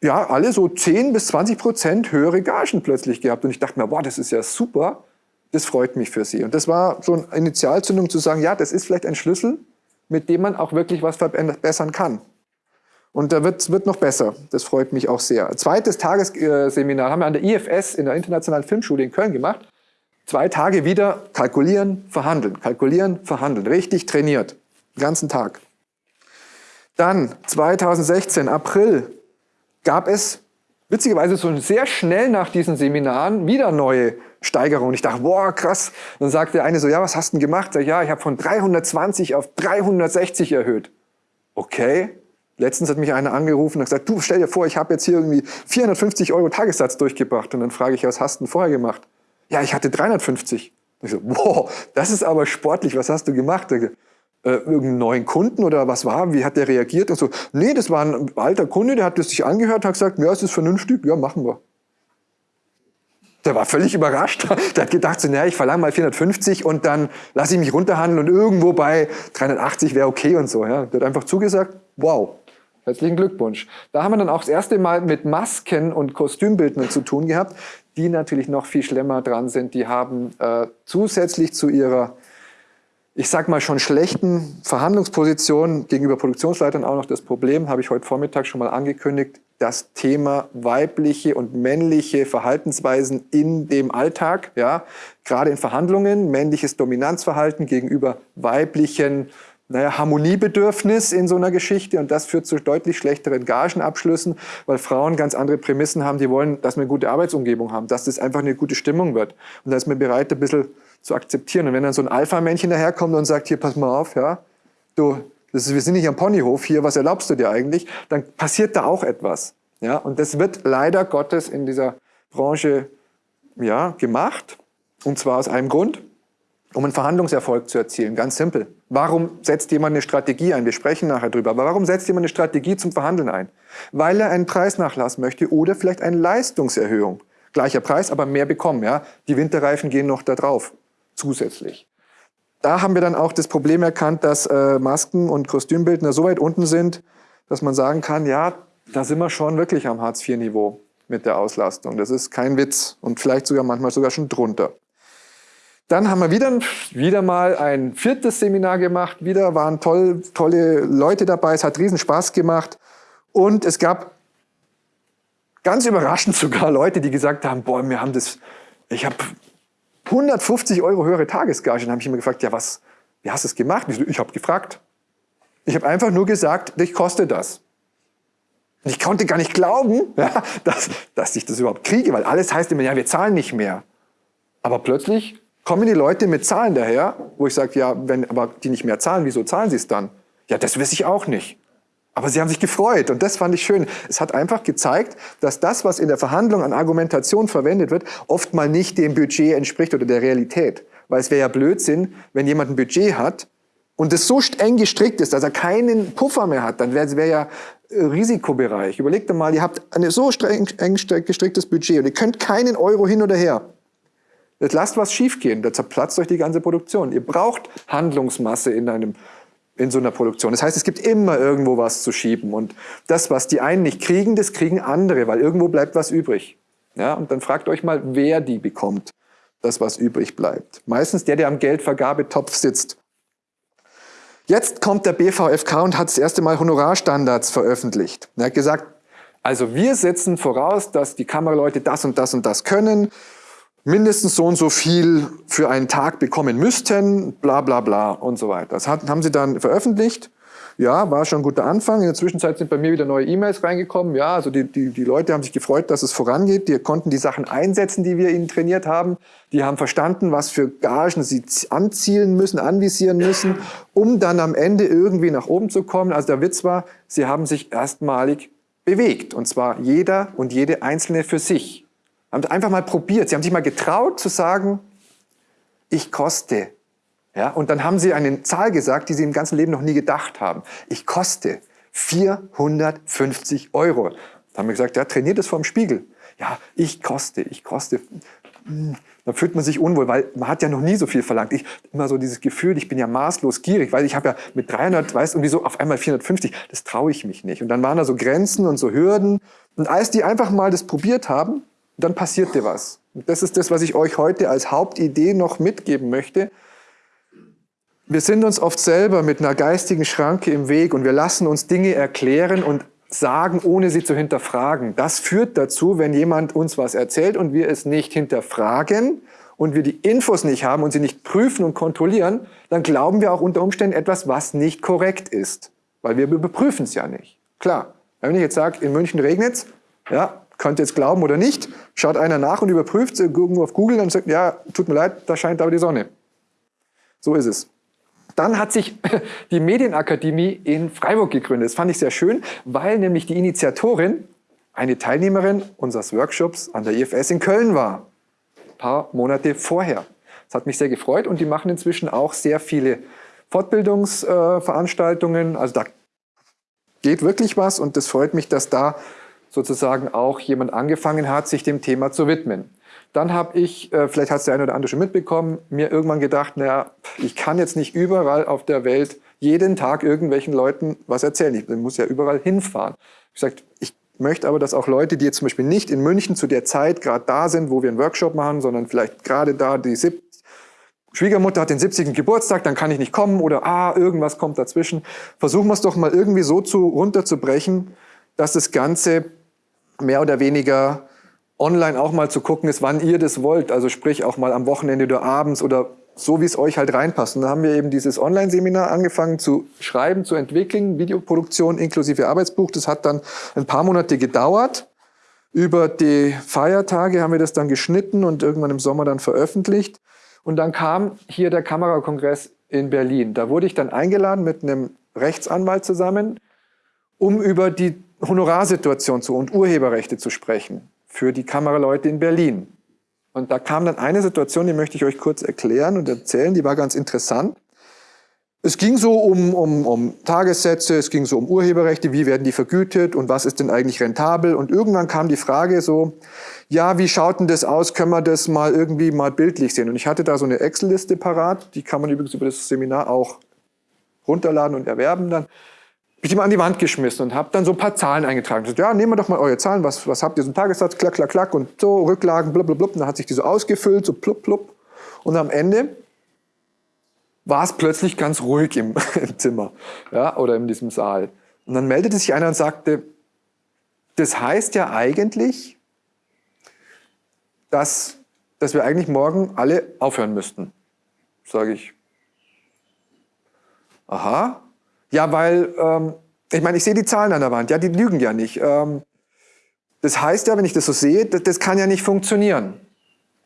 ja alle so 10 bis 20 Prozent höhere Gagen plötzlich gehabt. Und ich dachte mir, wow, das ist ja super. Das freut mich für sie. Und das war so eine Initialzündung zu sagen, ja, das ist vielleicht ein Schlüssel, mit dem man auch wirklich was verbessern kann. Und da wird, wird noch besser. Das freut mich auch sehr. Zweites Tagesseminar haben wir an der IFS in der Internationalen Filmschule in Köln gemacht. Zwei Tage wieder kalkulieren, verhandeln, kalkulieren, verhandeln. Richtig trainiert. Den ganzen Tag. Dann 2016, April, gab es witzigerweise so sehr schnell nach diesen Seminaren wieder neue Steigerungen. Ich dachte, boah, krass. Dann sagte der eine so, ja, was hast du denn gemacht? Sag, ja, ich habe von 320 auf 360 erhöht. Okay, Letztens hat mich einer angerufen und gesagt, du stell dir vor, ich habe jetzt hier irgendwie 450 Euro Tagessatz durchgebracht. Und dann frage ich, was hast du denn vorher gemacht? Ja, ich hatte 350. Und ich so, wow, das ist aber sportlich, was hast du gemacht? Äh, irgendeinen neuen Kunden oder was war? Wie hat der reagiert? Und so, nee, das war ein alter Kunde, der hat das sich angehört, hat gesagt, ja, ist vernünftig, ja, machen wir. Der war völlig überrascht. Der hat gedacht, so, naja, ich verlange mal 450 und dann lasse ich mich runterhandeln und irgendwo bei 380 wäre okay und so. Ja. Der hat einfach zugesagt, wow, Herzlichen Glückwunsch. Da haben wir dann auch das erste Mal mit Masken und Kostümbildnern zu tun gehabt, die natürlich noch viel schlimmer dran sind. Die haben äh, zusätzlich zu ihrer, ich sag mal schon schlechten Verhandlungsposition gegenüber Produktionsleitern auch noch das Problem, habe ich heute Vormittag schon mal angekündigt, das Thema weibliche und männliche Verhaltensweisen in dem Alltag, ja, gerade in Verhandlungen, männliches Dominanzverhalten gegenüber weiblichen naja, Harmoniebedürfnis in so einer Geschichte und das führt zu deutlich schlechteren Gagenabschlüssen, weil Frauen ganz andere Prämissen haben, die wollen, dass wir eine gute Arbeitsumgebung haben, dass das einfach eine gute Stimmung wird. Und da ist man bereit, ein bisschen zu akzeptieren. Und wenn dann so ein Alpha-Männchen daherkommt und sagt, hier, pass mal auf, ja, du, das ist, wir sind nicht am Ponyhof hier, was erlaubst du dir eigentlich? Dann passiert da auch etwas. Ja, und das wird leider Gottes in dieser Branche ja, gemacht. Und zwar aus einem Grund um einen Verhandlungserfolg zu erzielen. Ganz simpel. Warum setzt jemand eine Strategie ein? Wir sprechen nachher drüber. Aber warum setzt jemand eine Strategie zum Verhandeln ein? Weil er einen Preisnachlass möchte oder vielleicht eine Leistungserhöhung. Gleicher Preis, aber mehr bekommen. Ja? Die Winterreifen gehen noch da drauf, zusätzlich. Da haben wir dann auch das Problem erkannt, dass äh, Masken und Kostümbildner so weit unten sind, dass man sagen kann, ja, da sind wir schon wirklich am Hartz-IV-Niveau mit der Auslastung. Das ist kein Witz und vielleicht sogar manchmal sogar schon drunter. Dann haben wir wieder, wieder mal ein viertes Seminar gemacht. Wieder waren toll, tolle Leute dabei. Es hat riesen Spaß gemacht. Und es gab ganz überraschend sogar Leute, die gesagt haben, boah, wir haben das, ich habe 150 Euro höhere Tagesgage. Dann habe ich immer gefragt, ja was, wie hast du es gemacht? Ich habe gefragt. Ich habe einfach nur gesagt, ich koste das. Und ich konnte gar nicht glauben, ja, dass, dass ich das überhaupt kriege, weil alles heißt immer, ja, wir zahlen nicht mehr. Aber plötzlich kommen die Leute mit Zahlen daher, wo ich sage, ja, wenn aber die nicht mehr zahlen, wieso zahlen sie es dann? Ja, das weiß ich auch nicht. Aber sie haben sich gefreut und das fand ich schön. Es hat einfach gezeigt, dass das, was in der Verhandlung an Argumentation verwendet wird, oft mal nicht dem Budget entspricht oder der Realität. Weil es wäre ja Blödsinn, wenn jemand ein Budget hat und es so eng gestrickt ist, dass er keinen Puffer mehr hat, dann wäre es wär ja äh, Risikobereich. Überlegt mal, ihr habt ein so streng, eng gestricktes Budget und ihr könnt keinen Euro hin oder her. Jetzt lasst was schiefgehen, da zerplatzt euch die ganze Produktion. Ihr braucht Handlungsmasse in, einem, in so einer Produktion. Das heißt, es gibt immer irgendwo was zu schieben. Und das, was die einen nicht kriegen, das kriegen andere, weil irgendwo bleibt was übrig. Ja, und dann fragt euch mal, wer die bekommt, das, was übrig bleibt. Meistens der, der am Geldvergabetopf sitzt. Jetzt kommt der BVFK und hat das erste Mal Honorarstandards veröffentlicht. Er hat gesagt, also wir setzen voraus, dass die Kameraleute das und das und das können, mindestens so und so viel für einen Tag bekommen müssten, bla bla bla und so weiter. Das haben sie dann veröffentlicht. Ja, war schon ein guter Anfang. In der Zwischenzeit sind bei mir wieder neue E-Mails reingekommen. Ja, also die, die, die Leute haben sich gefreut, dass es vorangeht. Die konnten die Sachen einsetzen, die wir ihnen trainiert haben. Die haben verstanden, was für Gagen sie anzielen müssen, anvisieren müssen, um dann am Ende irgendwie nach oben zu kommen. Also der Witz war, sie haben sich erstmalig bewegt. Und zwar jeder und jede Einzelne für sich. Haben einfach mal probiert. Sie haben sich mal getraut zu sagen, ich koste ja, und dann haben sie eine Zahl gesagt, die sie im ganzen Leben noch nie gedacht haben. Ich koste 450 Euro. Da haben wir gesagt, ja, trainiert es vorm Spiegel. Ja, ich koste, ich koste. Hm, da fühlt man sich unwohl, weil man hat ja noch nie so viel verlangt. Ich immer so dieses Gefühl, ich bin ja maßlos gierig, weil ich habe ja mit 300, weißt du, wieso auf einmal 450, das traue ich mich nicht. Und dann waren da so Grenzen und so Hürden. Und als die einfach mal das probiert haben, dann passierte was. Und das ist das, was ich euch heute als Hauptidee noch mitgeben möchte. Wir sind uns oft selber mit einer geistigen Schranke im Weg und wir lassen uns Dinge erklären und sagen, ohne sie zu hinterfragen. Das führt dazu, wenn jemand uns was erzählt und wir es nicht hinterfragen und wir die Infos nicht haben und sie nicht prüfen und kontrollieren, dann glauben wir auch unter Umständen etwas, was nicht korrekt ist. Weil wir überprüfen es ja nicht. Klar, wenn ich jetzt sage, in München regnet es, ja, könnt ihr jetzt glauben oder nicht, schaut einer nach und überprüft irgendwo auf Google und sagt, ja, tut mir leid, da scheint aber die Sonne. So ist es. Dann hat sich die Medienakademie in Freiburg gegründet. Das fand ich sehr schön, weil nämlich die Initiatorin eine Teilnehmerin unseres Workshops an der IFS in Köln war. Ein paar Monate vorher. Das hat mich sehr gefreut und die machen inzwischen auch sehr viele Fortbildungsveranstaltungen. also da geht wirklich was und das freut mich, dass da sozusagen auch jemand angefangen hat, sich dem Thema zu widmen. Dann habe ich, äh, vielleicht hat es der eine oder andere schon mitbekommen, mir irgendwann gedacht, naja, ich kann jetzt nicht überall auf der Welt jeden Tag irgendwelchen Leuten was erzählen. Ich muss ja überall hinfahren. Ich gesagt, ich möchte aber, dass auch Leute, die jetzt zum Beispiel nicht in München zu der Zeit gerade da sind, wo wir einen Workshop machen, sondern vielleicht gerade da die sieb Schwiegermutter hat den 70. Geburtstag, dann kann ich nicht kommen oder ah, irgendwas kommt dazwischen. Versuchen wir es doch mal irgendwie so zu, runterzubrechen, dass das Ganze mehr oder weniger online auch mal zu gucken ist, wann ihr das wollt. Also sprich auch mal am Wochenende oder abends oder so, wie es euch halt reinpasst. Und da haben wir eben dieses Online-Seminar angefangen zu schreiben, zu entwickeln, Videoproduktion inklusive Arbeitsbuch. Das hat dann ein paar Monate gedauert. Über die Feiertage haben wir das dann geschnitten und irgendwann im Sommer dann veröffentlicht. Und dann kam hier der Kamerakongress in Berlin. Da wurde ich dann eingeladen mit einem Rechtsanwalt zusammen, um über die Honorarsituation zu und Urheberrechte zu sprechen für die Kameraleute in Berlin. Und da kam dann eine Situation, die möchte ich euch kurz erklären und erzählen, die war ganz interessant. Es ging so um, um, um Tagessätze, es ging so um Urheberrechte, wie werden die vergütet und was ist denn eigentlich rentabel. Und irgendwann kam die Frage so, ja, wie schaut denn das aus, können wir das mal irgendwie mal bildlich sehen? Und ich hatte da so eine Excel-Liste parat, die kann man übrigens über das Seminar auch runterladen und erwerben dann ich die mal an die Wand geschmissen und habe dann so ein paar Zahlen eingetragen. Gesagt, ja, nehmen wir doch mal eure Zahlen, was, was habt ihr, so einen Tagessatz, klack, klack, klack und so, Rücklagen, blub, blub, blub. Und dann hat sich die so ausgefüllt, so plupp, plupp. Und am Ende war es plötzlich ganz ruhig im, im Zimmer ja, oder in diesem Saal. Und dann meldete sich einer und sagte, das heißt ja eigentlich, dass, dass wir eigentlich morgen alle aufhören müssten. Sage ich, aha, ja, weil, ähm, ich meine, ich sehe die Zahlen an der Wand, ja, die lügen ja nicht. Ähm, das heißt ja, wenn ich das so sehe, das, das kann ja nicht funktionieren.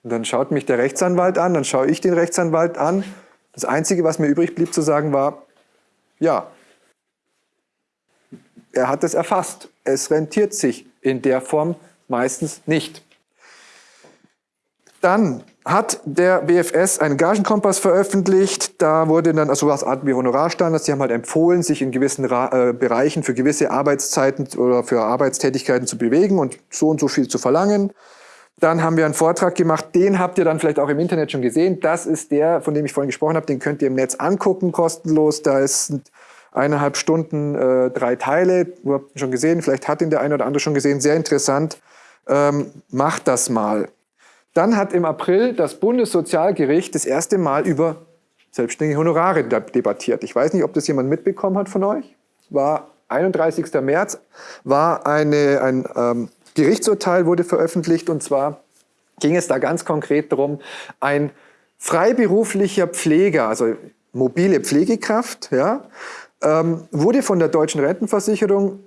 Und dann schaut mich der Rechtsanwalt an, dann schaue ich den Rechtsanwalt an. Das Einzige, was mir übrig blieb zu sagen, war, ja, er hat es erfasst. Es rentiert sich in der Form meistens nicht. Dann hat der BFS einen Gagenkompass veröffentlicht. Da wurde dann, also was Art wie Honorarstandards, die haben halt empfohlen, sich in gewissen Ra äh, Bereichen für gewisse Arbeitszeiten oder für Arbeitstätigkeiten zu bewegen und so und so viel zu verlangen. Dann haben wir einen Vortrag gemacht, den habt ihr dann vielleicht auch im Internet schon gesehen. Das ist der, von dem ich vorhin gesprochen habe, den könnt ihr im Netz angucken, kostenlos. Da ist eineinhalb Stunden, äh, drei Teile. Du habt ihn schon gesehen, vielleicht hat ihn der eine oder andere schon gesehen. Sehr interessant. Ähm, macht das mal. Dann hat im April das Bundessozialgericht das erste Mal über selbstständige Honorare debattiert. Ich weiß nicht, ob das jemand mitbekommen hat von euch. War 31. März, war eine, ein ähm, Gerichtsurteil wurde veröffentlicht und zwar ging es da ganz konkret darum, ein freiberuflicher Pfleger, also mobile Pflegekraft, ja, ähm, wurde von der deutschen Rentenversicherung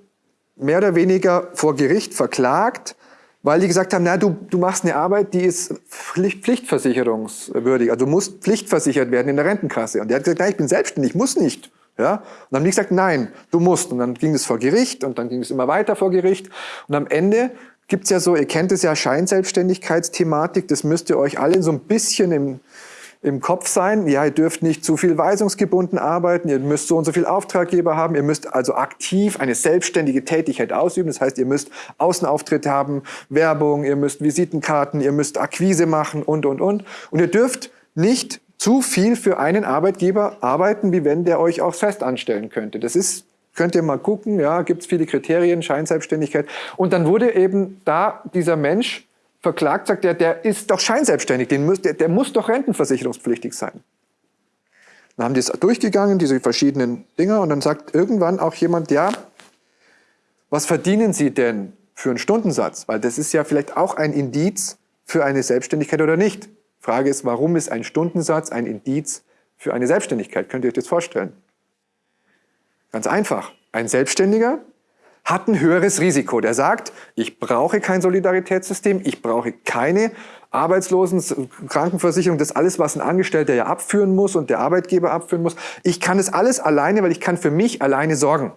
mehr oder weniger vor Gericht verklagt, weil die gesagt haben, na, du, du machst eine Arbeit, die ist Pflicht, pflichtversicherungswürdig, also du musst pflichtversichert werden in der Rentenkasse. Und der hat gesagt, nein, ich bin selbstständig, ich muss nicht. Ja? Und dann haben die gesagt, nein, du musst. Und dann ging es vor Gericht und dann ging es immer weiter vor Gericht. Und am Ende gibt es ja so, ihr kennt es ja, Scheinselbstständigkeitsthematik, das müsst ihr euch alle so ein bisschen im, im Kopf sein. Ja, ihr dürft nicht zu viel weisungsgebunden arbeiten, ihr müsst so und so viel Auftraggeber haben, ihr müsst also aktiv eine selbstständige Tätigkeit ausüben. Das heißt, ihr müsst Außenauftritte haben, Werbung, ihr müsst Visitenkarten, ihr müsst Akquise machen und, und, und. Und ihr dürft nicht zu viel für einen Arbeitgeber arbeiten, wie wenn der euch auch fest anstellen könnte. Das ist Könnt ihr mal gucken, ja, gibt es viele Kriterien, Scheinselbstständigkeit. Und dann wurde eben da dieser Mensch verklagt, sagt er, der ist doch scheinselbstständig, den muss, der, der muss doch rentenversicherungspflichtig sein. Dann haben die es durchgegangen, diese verschiedenen Dinger, und dann sagt irgendwann auch jemand, ja, was verdienen Sie denn für einen Stundensatz? Weil das ist ja vielleicht auch ein Indiz für eine Selbstständigkeit oder nicht. Frage ist, warum ist ein Stundensatz ein Indiz für eine Selbstständigkeit? Könnt ihr euch das vorstellen? Ganz einfach. Ein Selbstständiger hat ein höheres Risiko. Der sagt, ich brauche kein Solidaritätssystem, ich brauche keine Arbeitslosen, Krankenversicherung, das alles, was ein Angestellter ja abführen muss und der Arbeitgeber abführen muss. Ich kann es alles alleine, weil ich kann für mich alleine sorgen.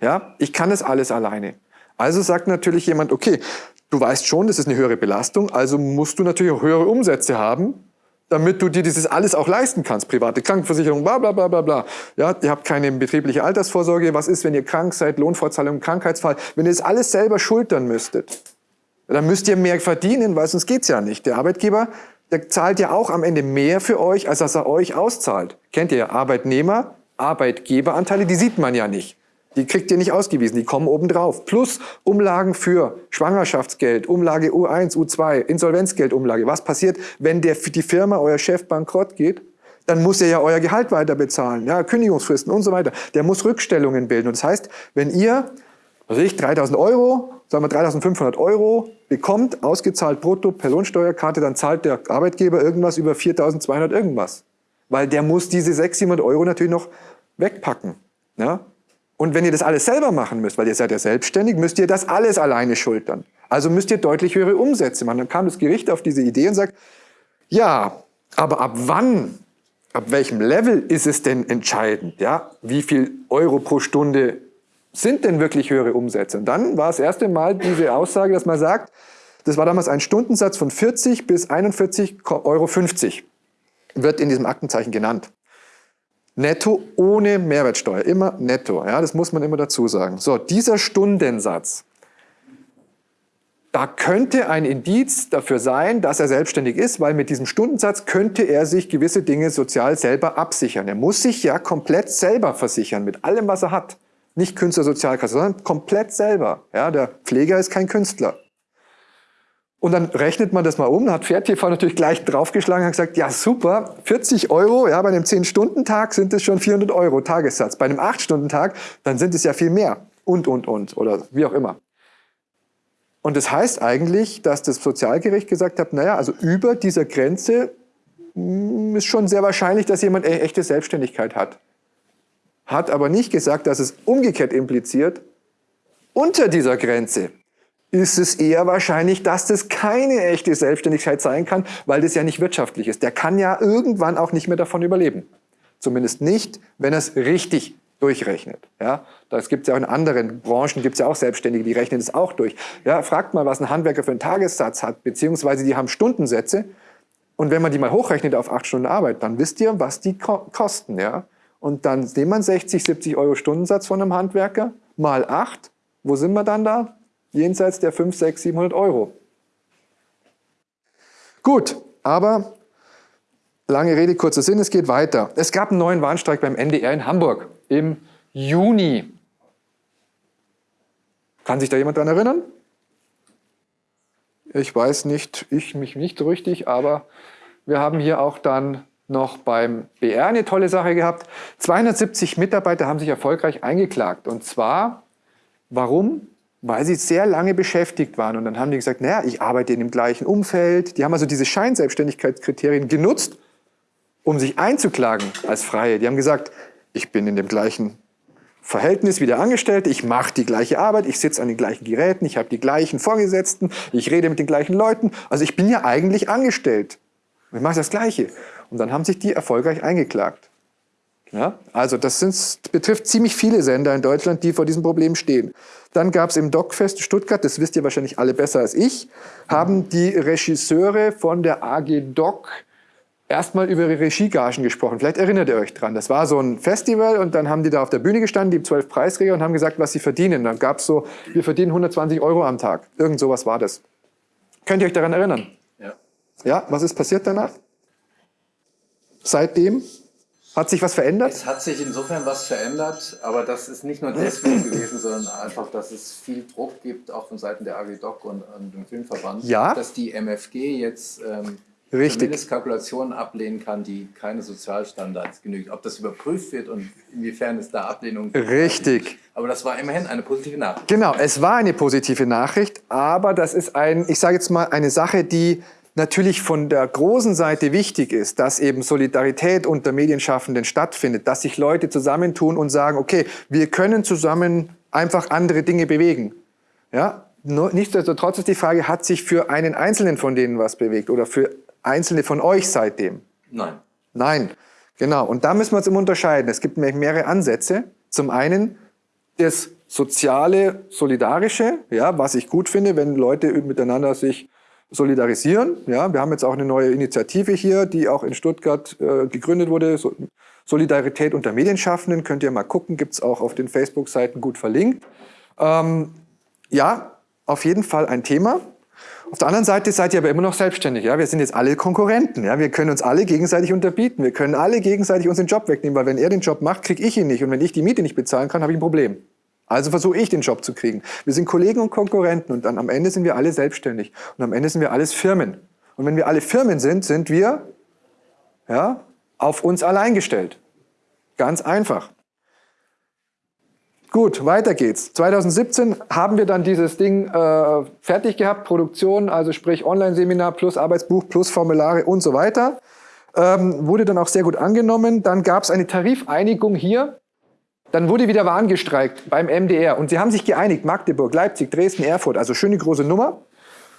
Ja, ich kann es alles alleine. Also sagt natürlich jemand, okay, du weißt schon, das ist eine höhere Belastung, also musst du natürlich auch höhere Umsätze haben, damit du dir dieses alles auch leisten kannst. Private Krankenversicherung, bla bla bla bla bla. Ja, ihr habt keine betriebliche Altersvorsorge. Was ist, wenn ihr krank seid, Lohnfortzahlung, Krankheitsfall? Wenn ihr das alles selber schultern müsstet, dann müsst ihr mehr verdienen, weil sonst geht's ja nicht. Der Arbeitgeber, der zahlt ja auch am Ende mehr für euch, als dass er euch auszahlt. Kennt ihr ja Arbeitnehmer, Arbeitgeberanteile, die sieht man ja nicht. Die kriegt ihr nicht ausgewiesen, die kommen obendrauf. Plus Umlagen für Schwangerschaftsgeld, Umlage U1, U2, Insolvenzgeldumlage. Was passiert, wenn der, die Firma, euer Chef bankrott geht? Dann muss er ja euer Gehalt weiter bezahlen, ja, Kündigungsfristen und so weiter. Der muss Rückstellungen bilden. Und das heißt, wenn ihr, was ich, 3000 Euro, sagen wir 3500 Euro bekommt, ausgezahlt brutto per Lohnsteuerkarte, dann zahlt der Arbeitgeber irgendwas über 4200 irgendwas. Weil der muss diese 600, 700 Euro natürlich noch wegpacken. Ja? Und wenn ihr das alles selber machen müsst, weil ihr seid ja selbstständig, müsst ihr das alles alleine schultern. Also müsst ihr deutlich höhere Umsätze machen. Dann kam das Gericht auf diese Idee und sagt, ja, aber ab wann, ab welchem Level ist es denn entscheidend? Ja, wie viel Euro pro Stunde sind denn wirklich höhere Umsätze? Und dann war das erste Mal diese Aussage, dass man sagt, das war damals ein Stundensatz von 40 bis 41,50 Euro, wird in diesem Aktenzeichen genannt. Netto ohne Mehrwertsteuer, immer netto. Ja, das muss man immer dazu sagen. So, dieser Stundensatz, da könnte ein Indiz dafür sein, dass er selbstständig ist, weil mit diesem Stundensatz könnte er sich gewisse Dinge sozial selber absichern. Er muss sich ja komplett selber versichern, mit allem, was er hat. Nicht Künstlersozialkasse, sondern komplett selber. Ja, der Pfleger ist kein Künstler. Und dann rechnet man das mal um, hat FairTV natürlich gleich draufgeschlagen und gesagt, ja super, 40 Euro, ja, bei einem 10-Stunden-Tag sind es schon 400 Euro Tagessatz. Bei einem 8-Stunden-Tag, dann sind es ja viel mehr. Und, und, und, oder wie auch immer. Und das heißt eigentlich, dass das Sozialgericht gesagt hat, naja, also über dieser Grenze hm, ist schon sehr wahrscheinlich, dass jemand eine echte Selbstständigkeit hat. Hat aber nicht gesagt, dass es umgekehrt impliziert, unter dieser Grenze ist es eher wahrscheinlich, dass das keine echte Selbstständigkeit sein kann, weil das ja nicht wirtschaftlich ist. Der kann ja irgendwann auch nicht mehr davon überleben. Zumindest nicht, wenn er es richtig durchrechnet. Ja, das gibt es ja auch in anderen Branchen, gibt es ja auch Selbstständige, die rechnen es auch durch. Ja, fragt mal, was ein Handwerker für einen Tagessatz hat, beziehungsweise die haben Stundensätze. Und wenn man die mal hochrechnet auf acht Stunden Arbeit, dann wisst ihr, was die kosten. Ja? Und dann nimmt man 60, 70 Euro Stundensatz von einem Handwerker, mal acht. Wo sind wir dann da? Jenseits der 5, 6, 700 Euro. Gut, aber lange Rede, kurzer Sinn, es geht weiter. Es gab einen neuen Warnstreik beim NDR in Hamburg im Juni. Kann sich da jemand daran erinnern? Ich weiß nicht, ich mich nicht so richtig, aber wir haben hier auch dann noch beim BR eine tolle Sache gehabt. 270 Mitarbeiter haben sich erfolgreich eingeklagt. Und zwar, warum? Weil sie sehr lange beschäftigt waren. Und dann haben die gesagt, naja, ich arbeite in dem gleichen Umfeld. Die haben also diese Scheinselbstständigkeitskriterien genutzt, um sich einzuklagen als Freie. Die haben gesagt, ich bin in dem gleichen Verhältnis wie der Angestellte, ich mache die gleiche Arbeit, ich sitze an den gleichen Geräten, ich habe die gleichen Vorgesetzten, ich rede mit den gleichen Leuten. Also ich bin ja eigentlich angestellt. Ich mache das Gleiche. Und dann haben sich die erfolgreich eingeklagt. Ja? Also das sind, betrifft ziemlich viele Sender in Deutschland, die vor diesem Problem stehen. Dann gab es im DocFest Stuttgart, das wisst ihr wahrscheinlich alle besser als ich, haben die Regisseure von der AG Doc erstmal über ihre Regiegagen gesprochen. Vielleicht erinnert ihr euch dran. Das war so ein Festival und dann haben die da auf der Bühne gestanden, die zwölf Preisträger und haben gesagt, was sie verdienen. Dann gab es so, wir verdienen 120 Euro am Tag. Irgend sowas war das. Könnt ihr euch daran erinnern? Ja. Ja, was ist passiert danach? Seitdem? Hat sich was verändert? Es hat sich insofern was verändert, aber das ist nicht nur deswegen gewesen, sondern einfach, dass es viel Druck gibt, auch von Seiten der AG Doc und, und dem Filmverband, Ja. dass die MFG jetzt ähm, Richtig. zumindest Kalkulationen ablehnen kann, die keine Sozialstandards genügen. Ob das überprüft wird und inwiefern es da Ablehnung gibt. Richtig. Aber das war immerhin eine positive Nachricht. Genau, es war eine positive Nachricht, aber das ist ein, ich sage jetzt mal, eine Sache, die natürlich von der großen Seite wichtig ist, dass eben Solidarität unter Medienschaffenden stattfindet, dass sich Leute zusammentun und sagen, okay, wir können zusammen einfach andere Dinge bewegen. Ja? Nichtsdestotrotz ist die Frage, hat sich für einen Einzelnen von denen was bewegt oder für Einzelne von euch seitdem? Nein. Nein, genau. Und da müssen wir uns immer unterscheiden. Es gibt nämlich mehrere Ansätze. Zum einen das soziale, solidarische, ja, was ich gut finde, wenn Leute miteinander sich solidarisieren. Ja, wir haben jetzt auch eine neue Initiative hier, die auch in Stuttgart äh, gegründet wurde. So, Solidarität unter Medienschaffenden könnt ihr mal gucken, gibt's auch auf den Facebook-Seiten gut verlinkt. Ähm, ja, auf jeden Fall ein Thema. Auf der anderen Seite seid ihr aber immer noch selbstständig. Ja? Wir sind jetzt alle Konkurrenten. Ja? Wir können uns alle gegenseitig unterbieten. Wir können alle gegenseitig uns den Job wegnehmen, weil wenn er den Job macht, kriege ich ihn nicht. Und wenn ich die Miete nicht bezahlen kann, habe ich ein Problem. Also versuche ich den Job zu kriegen. Wir sind Kollegen und Konkurrenten und dann am Ende sind wir alle selbstständig. Und am Ende sind wir alles Firmen. Und wenn wir alle Firmen sind, sind wir ja, auf uns allein gestellt. Ganz einfach. Gut, weiter geht's. 2017 haben wir dann dieses Ding äh, fertig gehabt, Produktion, also sprich Online-Seminar plus Arbeitsbuch plus Formulare und so weiter. Ähm, wurde dann auch sehr gut angenommen. Dann gab es eine Tarifeinigung hier. Dann wurde wieder Wahn gestreikt beim MDR. Und sie haben sich geeinigt, Magdeburg, Leipzig, Dresden, Erfurt, also schöne große Nummer.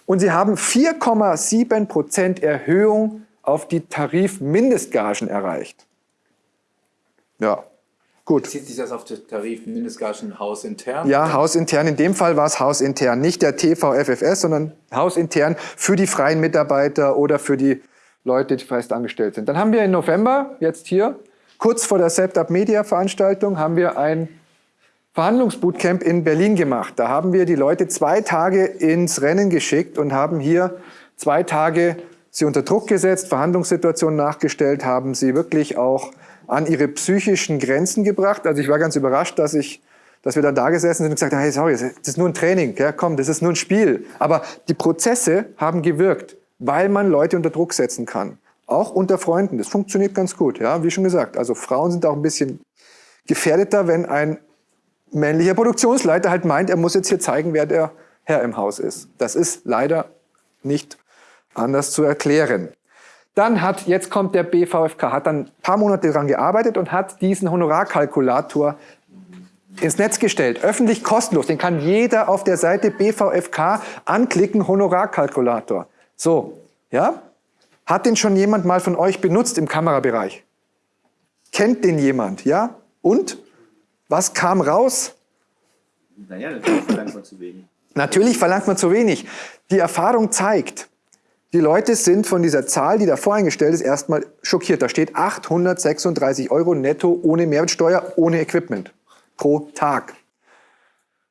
Und sie haben 4,7 Prozent Erhöhung auf die Tarifmindestgagen erreicht. Ja, gut. Zieht sich das auf den Tarif Mindestgagen hausintern? Ja, hausintern. In dem Fall war es hausintern. Nicht der TVFFS, sondern hausintern für die freien Mitarbeiter oder für die Leute, die fest angestellt sind. Dann haben wir im November, jetzt hier, kurz vor der Setup Media Veranstaltung, haben wir ein Verhandlungsbootcamp in Berlin gemacht. Da haben wir die Leute zwei Tage ins Rennen geschickt und haben hier zwei Tage sie unter Druck gesetzt, Verhandlungssituationen nachgestellt, haben sie wirklich auch an ihre psychischen Grenzen gebracht. Also ich war ganz überrascht, dass ich dass wir dann da gesessen sind und gesagt haben, hey, sorry, das ist nur ein Training, ja, komm, das ist nur ein Spiel. Aber die Prozesse haben gewirkt, weil man Leute unter Druck setzen kann. Auch unter Freunden. Das funktioniert ganz gut, ja, wie schon gesagt. Also Frauen sind auch ein bisschen gefährdeter, wenn ein männlicher Produktionsleiter halt meint, er muss jetzt hier zeigen, wer der Herr im Haus ist. Das ist leider nicht anders zu erklären. Dann hat, jetzt kommt der BVFK, hat dann ein paar Monate daran gearbeitet und hat diesen Honorarkalkulator ins Netz gestellt. Öffentlich kostenlos. Den kann jeder auf der Seite BVFK anklicken, Honorarkalkulator. So, ja? Hat den schon jemand mal von euch benutzt im Kamerabereich? Kennt den jemand, ja? Und? Was kam raus? Naja, natürlich verlangt man zu wenig. Natürlich verlangt man zu wenig. Die Erfahrung zeigt, die Leute sind von dieser Zahl, die da voreingestellt ist, erstmal schockiert. Da steht 836 Euro netto ohne Mehrwertsteuer, ohne Equipment pro Tag.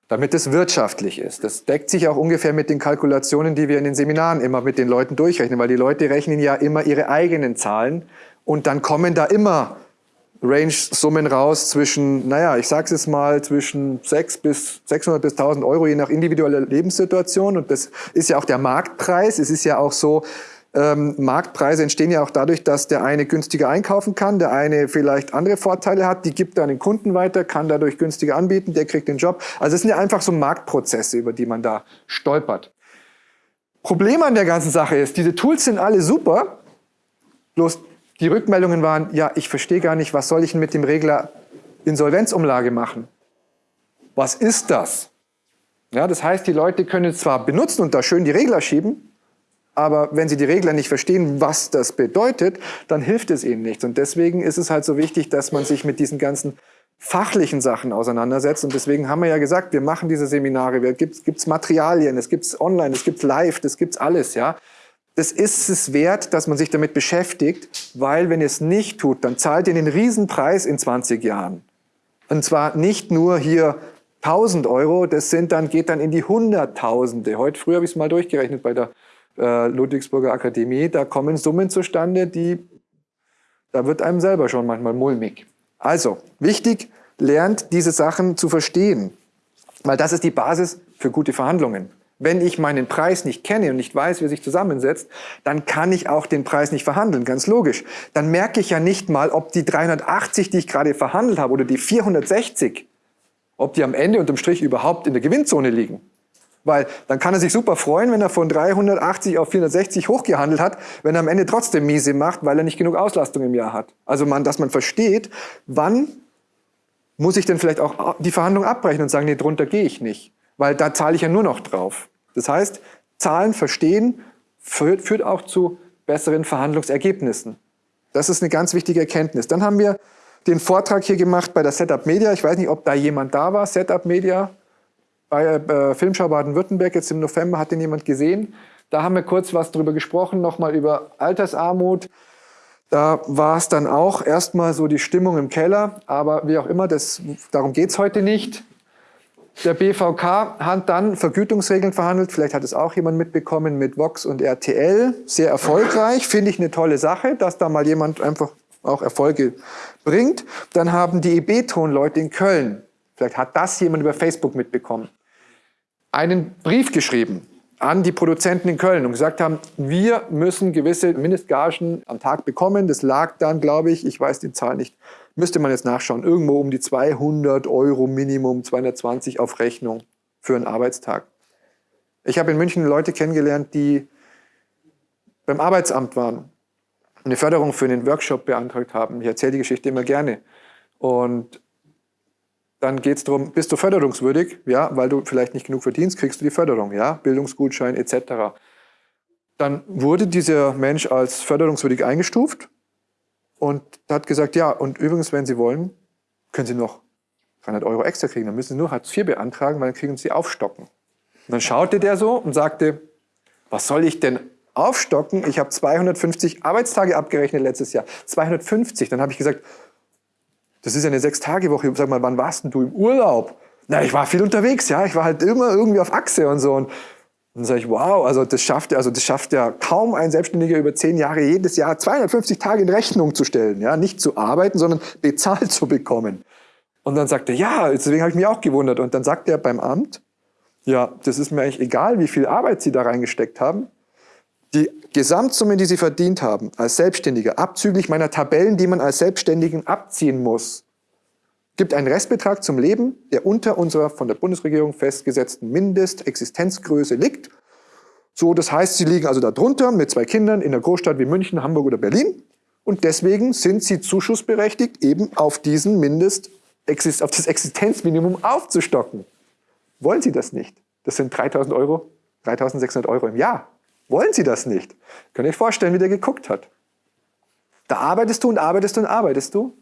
Damit es wirtschaftlich ist. Das deckt sich auch ungefähr mit den Kalkulationen, die wir in den Seminaren immer mit den Leuten durchrechnen, weil die Leute rechnen ja immer ihre eigenen Zahlen und dann kommen da immer Range-Summen raus zwischen, naja, ich sag's jetzt mal, zwischen 6 bis 600 bis 1000 Euro, je nach individueller Lebenssituation. Und das ist ja auch der Marktpreis. Es ist ja auch so, Ähm, Marktpreise entstehen ja auch dadurch, dass der eine günstiger einkaufen kann, der eine vielleicht andere Vorteile hat, die gibt er an den Kunden weiter, kann dadurch günstiger anbieten, der kriegt den Job. Also es sind ja einfach so Marktprozesse, über die man da stolpert. Problem an der ganzen Sache ist, diese Tools sind alle super, bloß die Rückmeldungen waren, ja, ich verstehe gar nicht, was soll ich denn mit dem Regler Insolvenzumlage machen? Was ist das? Ja, das heißt, die Leute können zwar benutzen und da schön die Regler schieben, aber wenn sie die Regler nicht verstehen, was das bedeutet, dann hilft es ihnen nichts. Und deswegen ist es halt so wichtig, dass man sich mit diesen ganzen fachlichen Sachen auseinandersetzt. Und deswegen haben wir ja gesagt, wir machen diese Seminare, es gibt Materialien, es gibt online, es gibt live, es gibt alles, ja. Das ist es wert, dass man sich damit beschäftigt, weil wenn ihr es nicht tut, dann zahlt ihr den Riesenpreis in 20 Jahren. Und zwar nicht nur hier 1000 Euro, das sind dann, geht dann in die Hunderttausende. Heute früh habe ich es mal durchgerechnet bei der äh, Ludwigsburger Akademie. Da kommen Summen zustande, die, da wird einem selber schon manchmal mulmig. Also, wichtig, lernt diese Sachen zu verstehen, weil das ist die Basis für gute Verhandlungen. Wenn ich meinen Preis nicht kenne und nicht weiß, wie er sich zusammensetzt, dann kann ich auch den Preis nicht verhandeln, ganz logisch. Dann merke ich ja nicht mal, ob die 380, die ich gerade verhandelt habe, oder die 460, ob die am Ende unterm Strich überhaupt in der Gewinnzone liegen. Weil dann kann er sich super freuen, wenn er von 380 auf 460 hochgehandelt hat, wenn er am Ende trotzdem miese macht, weil er nicht genug Auslastung im Jahr hat. Also man, dass man versteht, wann muss ich denn vielleicht auch die Verhandlung abbrechen und sagen, nee, drunter gehe ich nicht. Weil da zahle ich ja nur noch drauf. Das heißt, Zahlen verstehen führt, führt auch zu besseren Verhandlungsergebnissen. Das ist eine ganz wichtige Erkenntnis. Dann haben wir den Vortrag hier gemacht bei der Setup Media. Ich weiß nicht, ob da jemand da war. Setup Media bei äh, Filmschau Baden-Württemberg, jetzt im November, hat den jemand gesehen. Da haben wir kurz was drüber gesprochen, nochmal über Altersarmut. Da war es dann auch erstmal so die Stimmung im Keller, aber wie auch immer, das, darum geht es heute nicht. Der BVK hat dann Vergütungsregeln verhandelt, vielleicht hat es auch jemand mitbekommen mit Vox und RTL, sehr erfolgreich, finde ich eine tolle Sache, dass da mal jemand einfach auch Erfolge bringt. Dann haben die EB-Ton-Leute in Köln, vielleicht hat das jemand über Facebook mitbekommen, einen Brief geschrieben an die Produzenten in Köln und gesagt haben, wir müssen gewisse Mindestgagen am Tag bekommen. Das lag dann, glaube ich, ich weiß die Zahl nicht, müsste man jetzt nachschauen, irgendwo um die 200 Euro Minimum, 220 auf Rechnung für einen Arbeitstag. Ich habe in München Leute kennengelernt, die beim Arbeitsamt waren eine Förderung für einen Workshop beantragt haben. Ich erzähle die Geschichte immer gerne. Und dann geht es darum, bist du förderungswürdig? Ja, weil du vielleicht nicht genug verdienst, kriegst du die Förderung, ja, Bildungsgutschein etc. Dann wurde dieser Mensch als förderungswürdig eingestuft und hat gesagt, ja, und übrigens, wenn Sie wollen, können Sie noch 300 Euro extra kriegen. Dann müssen Sie nur Hartz IV beantragen, weil dann kriegen Sie aufstocken. Und dann schaute der so und sagte, was soll ich denn aufstocken. Ich habe 250 Arbeitstage abgerechnet letztes Jahr. 250. Dann habe ich gesagt, das ist ja eine Sechs-Tage-Woche. Sag mal, wann warst denn du im Urlaub? Na, ich war viel unterwegs, ja. Ich war halt immer irgendwie auf Achse und so. Und dann sage ich, wow, also das schafft, also das schafft ja kaum ein Selbstständiger über zehn Jahre jedes Jahr 250 Tage in Rechnung zu stellen. Ja, nicht zu arbeiten, sondern bezahlt zu bekommen. Und dann sagt er, ja, deswegen habe ich mich auch gewundert. Und dann sagt er beim Amt, ja, das ist mir eigentlich egal, wie viel Arbeit Sie da reingesteckt haben. Die Gesamtsumme, die Sie verdient haben als Selbstständiger, abzüglich meiner Tabellen, die man als Selbstständigen abziehen muss, gibt einen Restbetrag zum Leben, der unter unserer von der Bundesregierung festgesetzten Mindestexistenzgröße liegt. So, das heißt, Sie liegen also darunter mit zwei Kindern in einer Großstadt wie München, Hamburg oder Berlin und deswegen sind Sie zuschussberechtigt, eben auf diesen Mindest, auf das Existenzminimum aufzustocken. Wollen Sie das nicht? Das sind 3.000 Euro, 3.600 Euro im Jahr. Wollen Sie das nicht? Könnt ihr euch vorstellen, wie der geguckt hat? Da arbeitest du und arbeitest du und arbeitest du.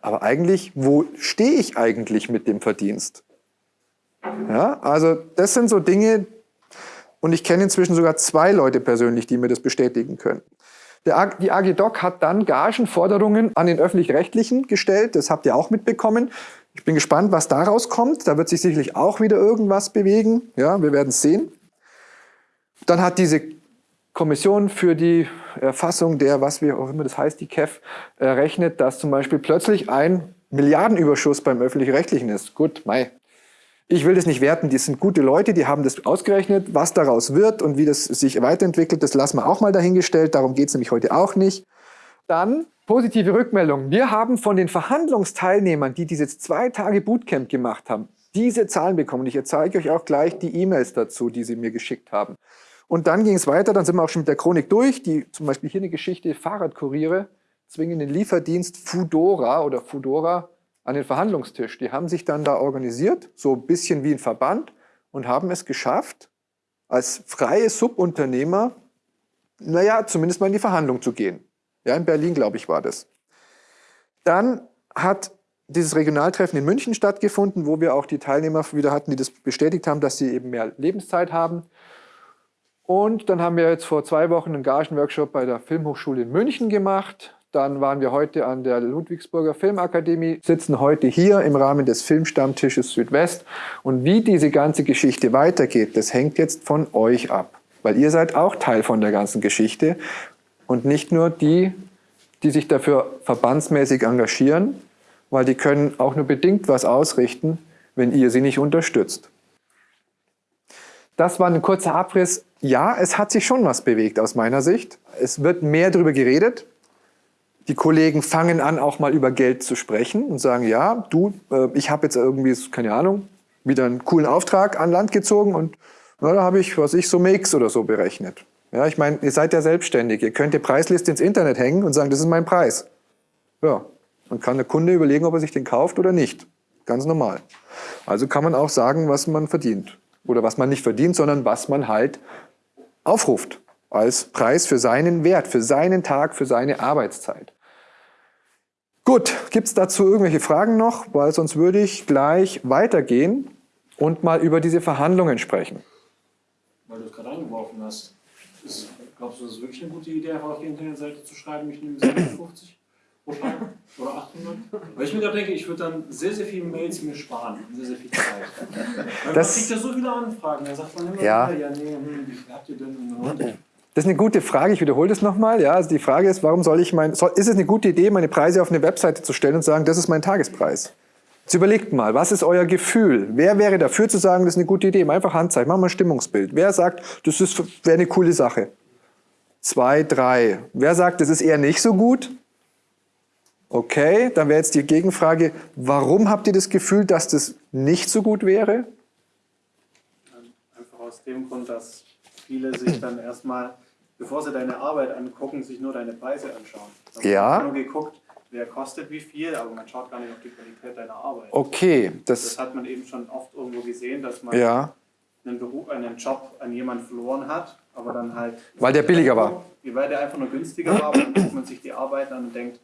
Aber eigentlich, wo stehe ich eigentlich mit dem Verdienst? Ja, also das sind so Dinge, und ich kenne inzwischen sogar zwei Leute persönlich, die mir das bestätigen können. Der, die AG Doc hat dann Gagenforderungen an den Öffentlich-Rechtlichen gestellt, das habt ihr auch mitbekommen. Ich bin gespannt, was daraus kommt. Da wird sich sicherlich auch wieder irgendwas bewegen. Ja, wir werden es sehen. Dann hat diese Kommission für die Erfassung der, was wir auch immer das heißt, die KEF, errechnet, dass zum Beispiel plötzlich ein Milliardenüberschuss beim Öffentlich-Rechtlichen ist. Gut, Mai. Ich will das nicht werten, die sind gute Leute, die haben das ausgerechnet, was daraus wird und wie das sich weiterentwickelt, das lassen wir auch mal dahingestellt, darum geht es nämlich heute auch nicht. Dann positive Rückmeldung. Wir haben von den Verhandlungsteilnehmern, die dieses zwei Tage Bootcamp gemacht haben, diese Zahlen bekommen. Ich zeige euch auch gleich die E-Mails dazu, die sie mir geschickt haben. Und dann ging es weiter, dann sind wir auch schon mit der Chronik durch, die zum Beispiel hier eine Geschichte, Fahrradkuriere zwingen den Lieferdienst Fudora oder Fudora an den Verhandlungstisch. Die haben sich dann da organisiert, so ein bisschen wie ein Verband und haben es geschafft, als freie Subunternehmer, naja, zumindest mal in die Verhandlung zu gehen. Ja, in Berlin, glaube ich, war das. Dann hat dieses Regionaltreffen in München stattgefunden, wo wir auch die Teilnehmer wieder hatten, die das bestätigt haben, dass sie eben mehr Lebenszeit haben. Und dann haben wir jetzt vor zwei Wochen einen Gagenworkshop bei der Filmhochschule in München gemacht. Dann waren wir heute an der Ludwigsburger Filmakademie, sitzen heute hier im Rahmen des Filmstammtisches Südwest. Und wie diese ganze Geschichte weitergeht, das hängt jetzt von euch ab. Weil ihr seid auch Teil von der ganzen Geschichte und nicht nur die, die sich dafür verbandsmäßig engagieren, weil die können auch nur bedingt was ausrichten, wenn ihr sie nicht unterstützt. Das war ein kurzer Abriss. Ja, es hat sich schon was bewegt aus meiner Sicht. Es wird mehr darüber geredet. Die Kollegen fangen an, auch mal über Geld zu sprechen und sagen, ja, du, äh, ich habe jetzt irgendwie, keine Ahnung, wieder einen coolen Auftrag an Land gezogen und na, da habe ich, was ich, so Mix oder so berechnet. Ja, ich meine, ihr seid ja selbstständig. Ihr könnt die Preisliste ins Internet hängen und sagen, das ist mein Preis. Ja, dann kann der Kunde überlegen, ob er sich den kauft oder nicht. Ganz normal. Also kann man auch sagen, was man verdient. Oder was man nicht verdient, sondern was man halt aufruft als Preis für seinen Wert, für seinen Tag, für seine Arbeitszeit. Gut, gibt es dazu irgendwelche Fragen noch? Weil sonst würde ich gleich weitergehen und mal über diese Verhandlungen sprechen. Weil du es gerade eingeworfen hast. Ist, glaubst du, das ist wirklich eine gute Idee, auf die Internetseite zu schreiben, ich nehme 750 pro Tag oder 800? Weil ich mir gerade denke, ich würde dann sehr, sehr viele Mails mir sparen sehr, sehr viel Zeit. Weil Das- man kriegt ja so viele Anfragen, da sagt man immer, Ja. wieder, ja, nee, hm, wie habt ihr denn? Das ist eine gute Frage, ich wiederhole das nochmal. Ja, also die Frage ist, warum soll ich mein, soll, ist es eine gute Idee, meine Preise auf eine Webseite zu stellen und sagen, das ist mein Tagespreis? Jetzt überlegt mal, was ist euer Gefühl? Wer wäre dafür zu sagen, das ist eine gute Idee? Einfach Handzeichen, machen wir ein Stimmungsbild. Wer sagt, das wäre eine coole Sache? Zwei, drei. Wer sagt, das ist eher nicht so gut? Okay, dann wäre jetzt die Gegenfrage, warum habt ihr das Gefühl, dass das nicht so gut wäre? Einfach aus dem Grund, dass viele sich dann erstmal, bevor sie deine Arbeit angucken, sich nur deine Preise anschauen. Da Ja. nur geguckt, wer kostet wie viel, aber man schaut gar nicht auf die Qualität deiner Arbeit. Okay, Das das, hat man eben schon oft irgendwo gesehen, dass man ja, einen Beruf, einen Job an jemanden verloren hat, aber dann halt. Weil der billiger war. Weil der einfach nur günstiger war, dann guckt man sich die Arbeit an und denkt,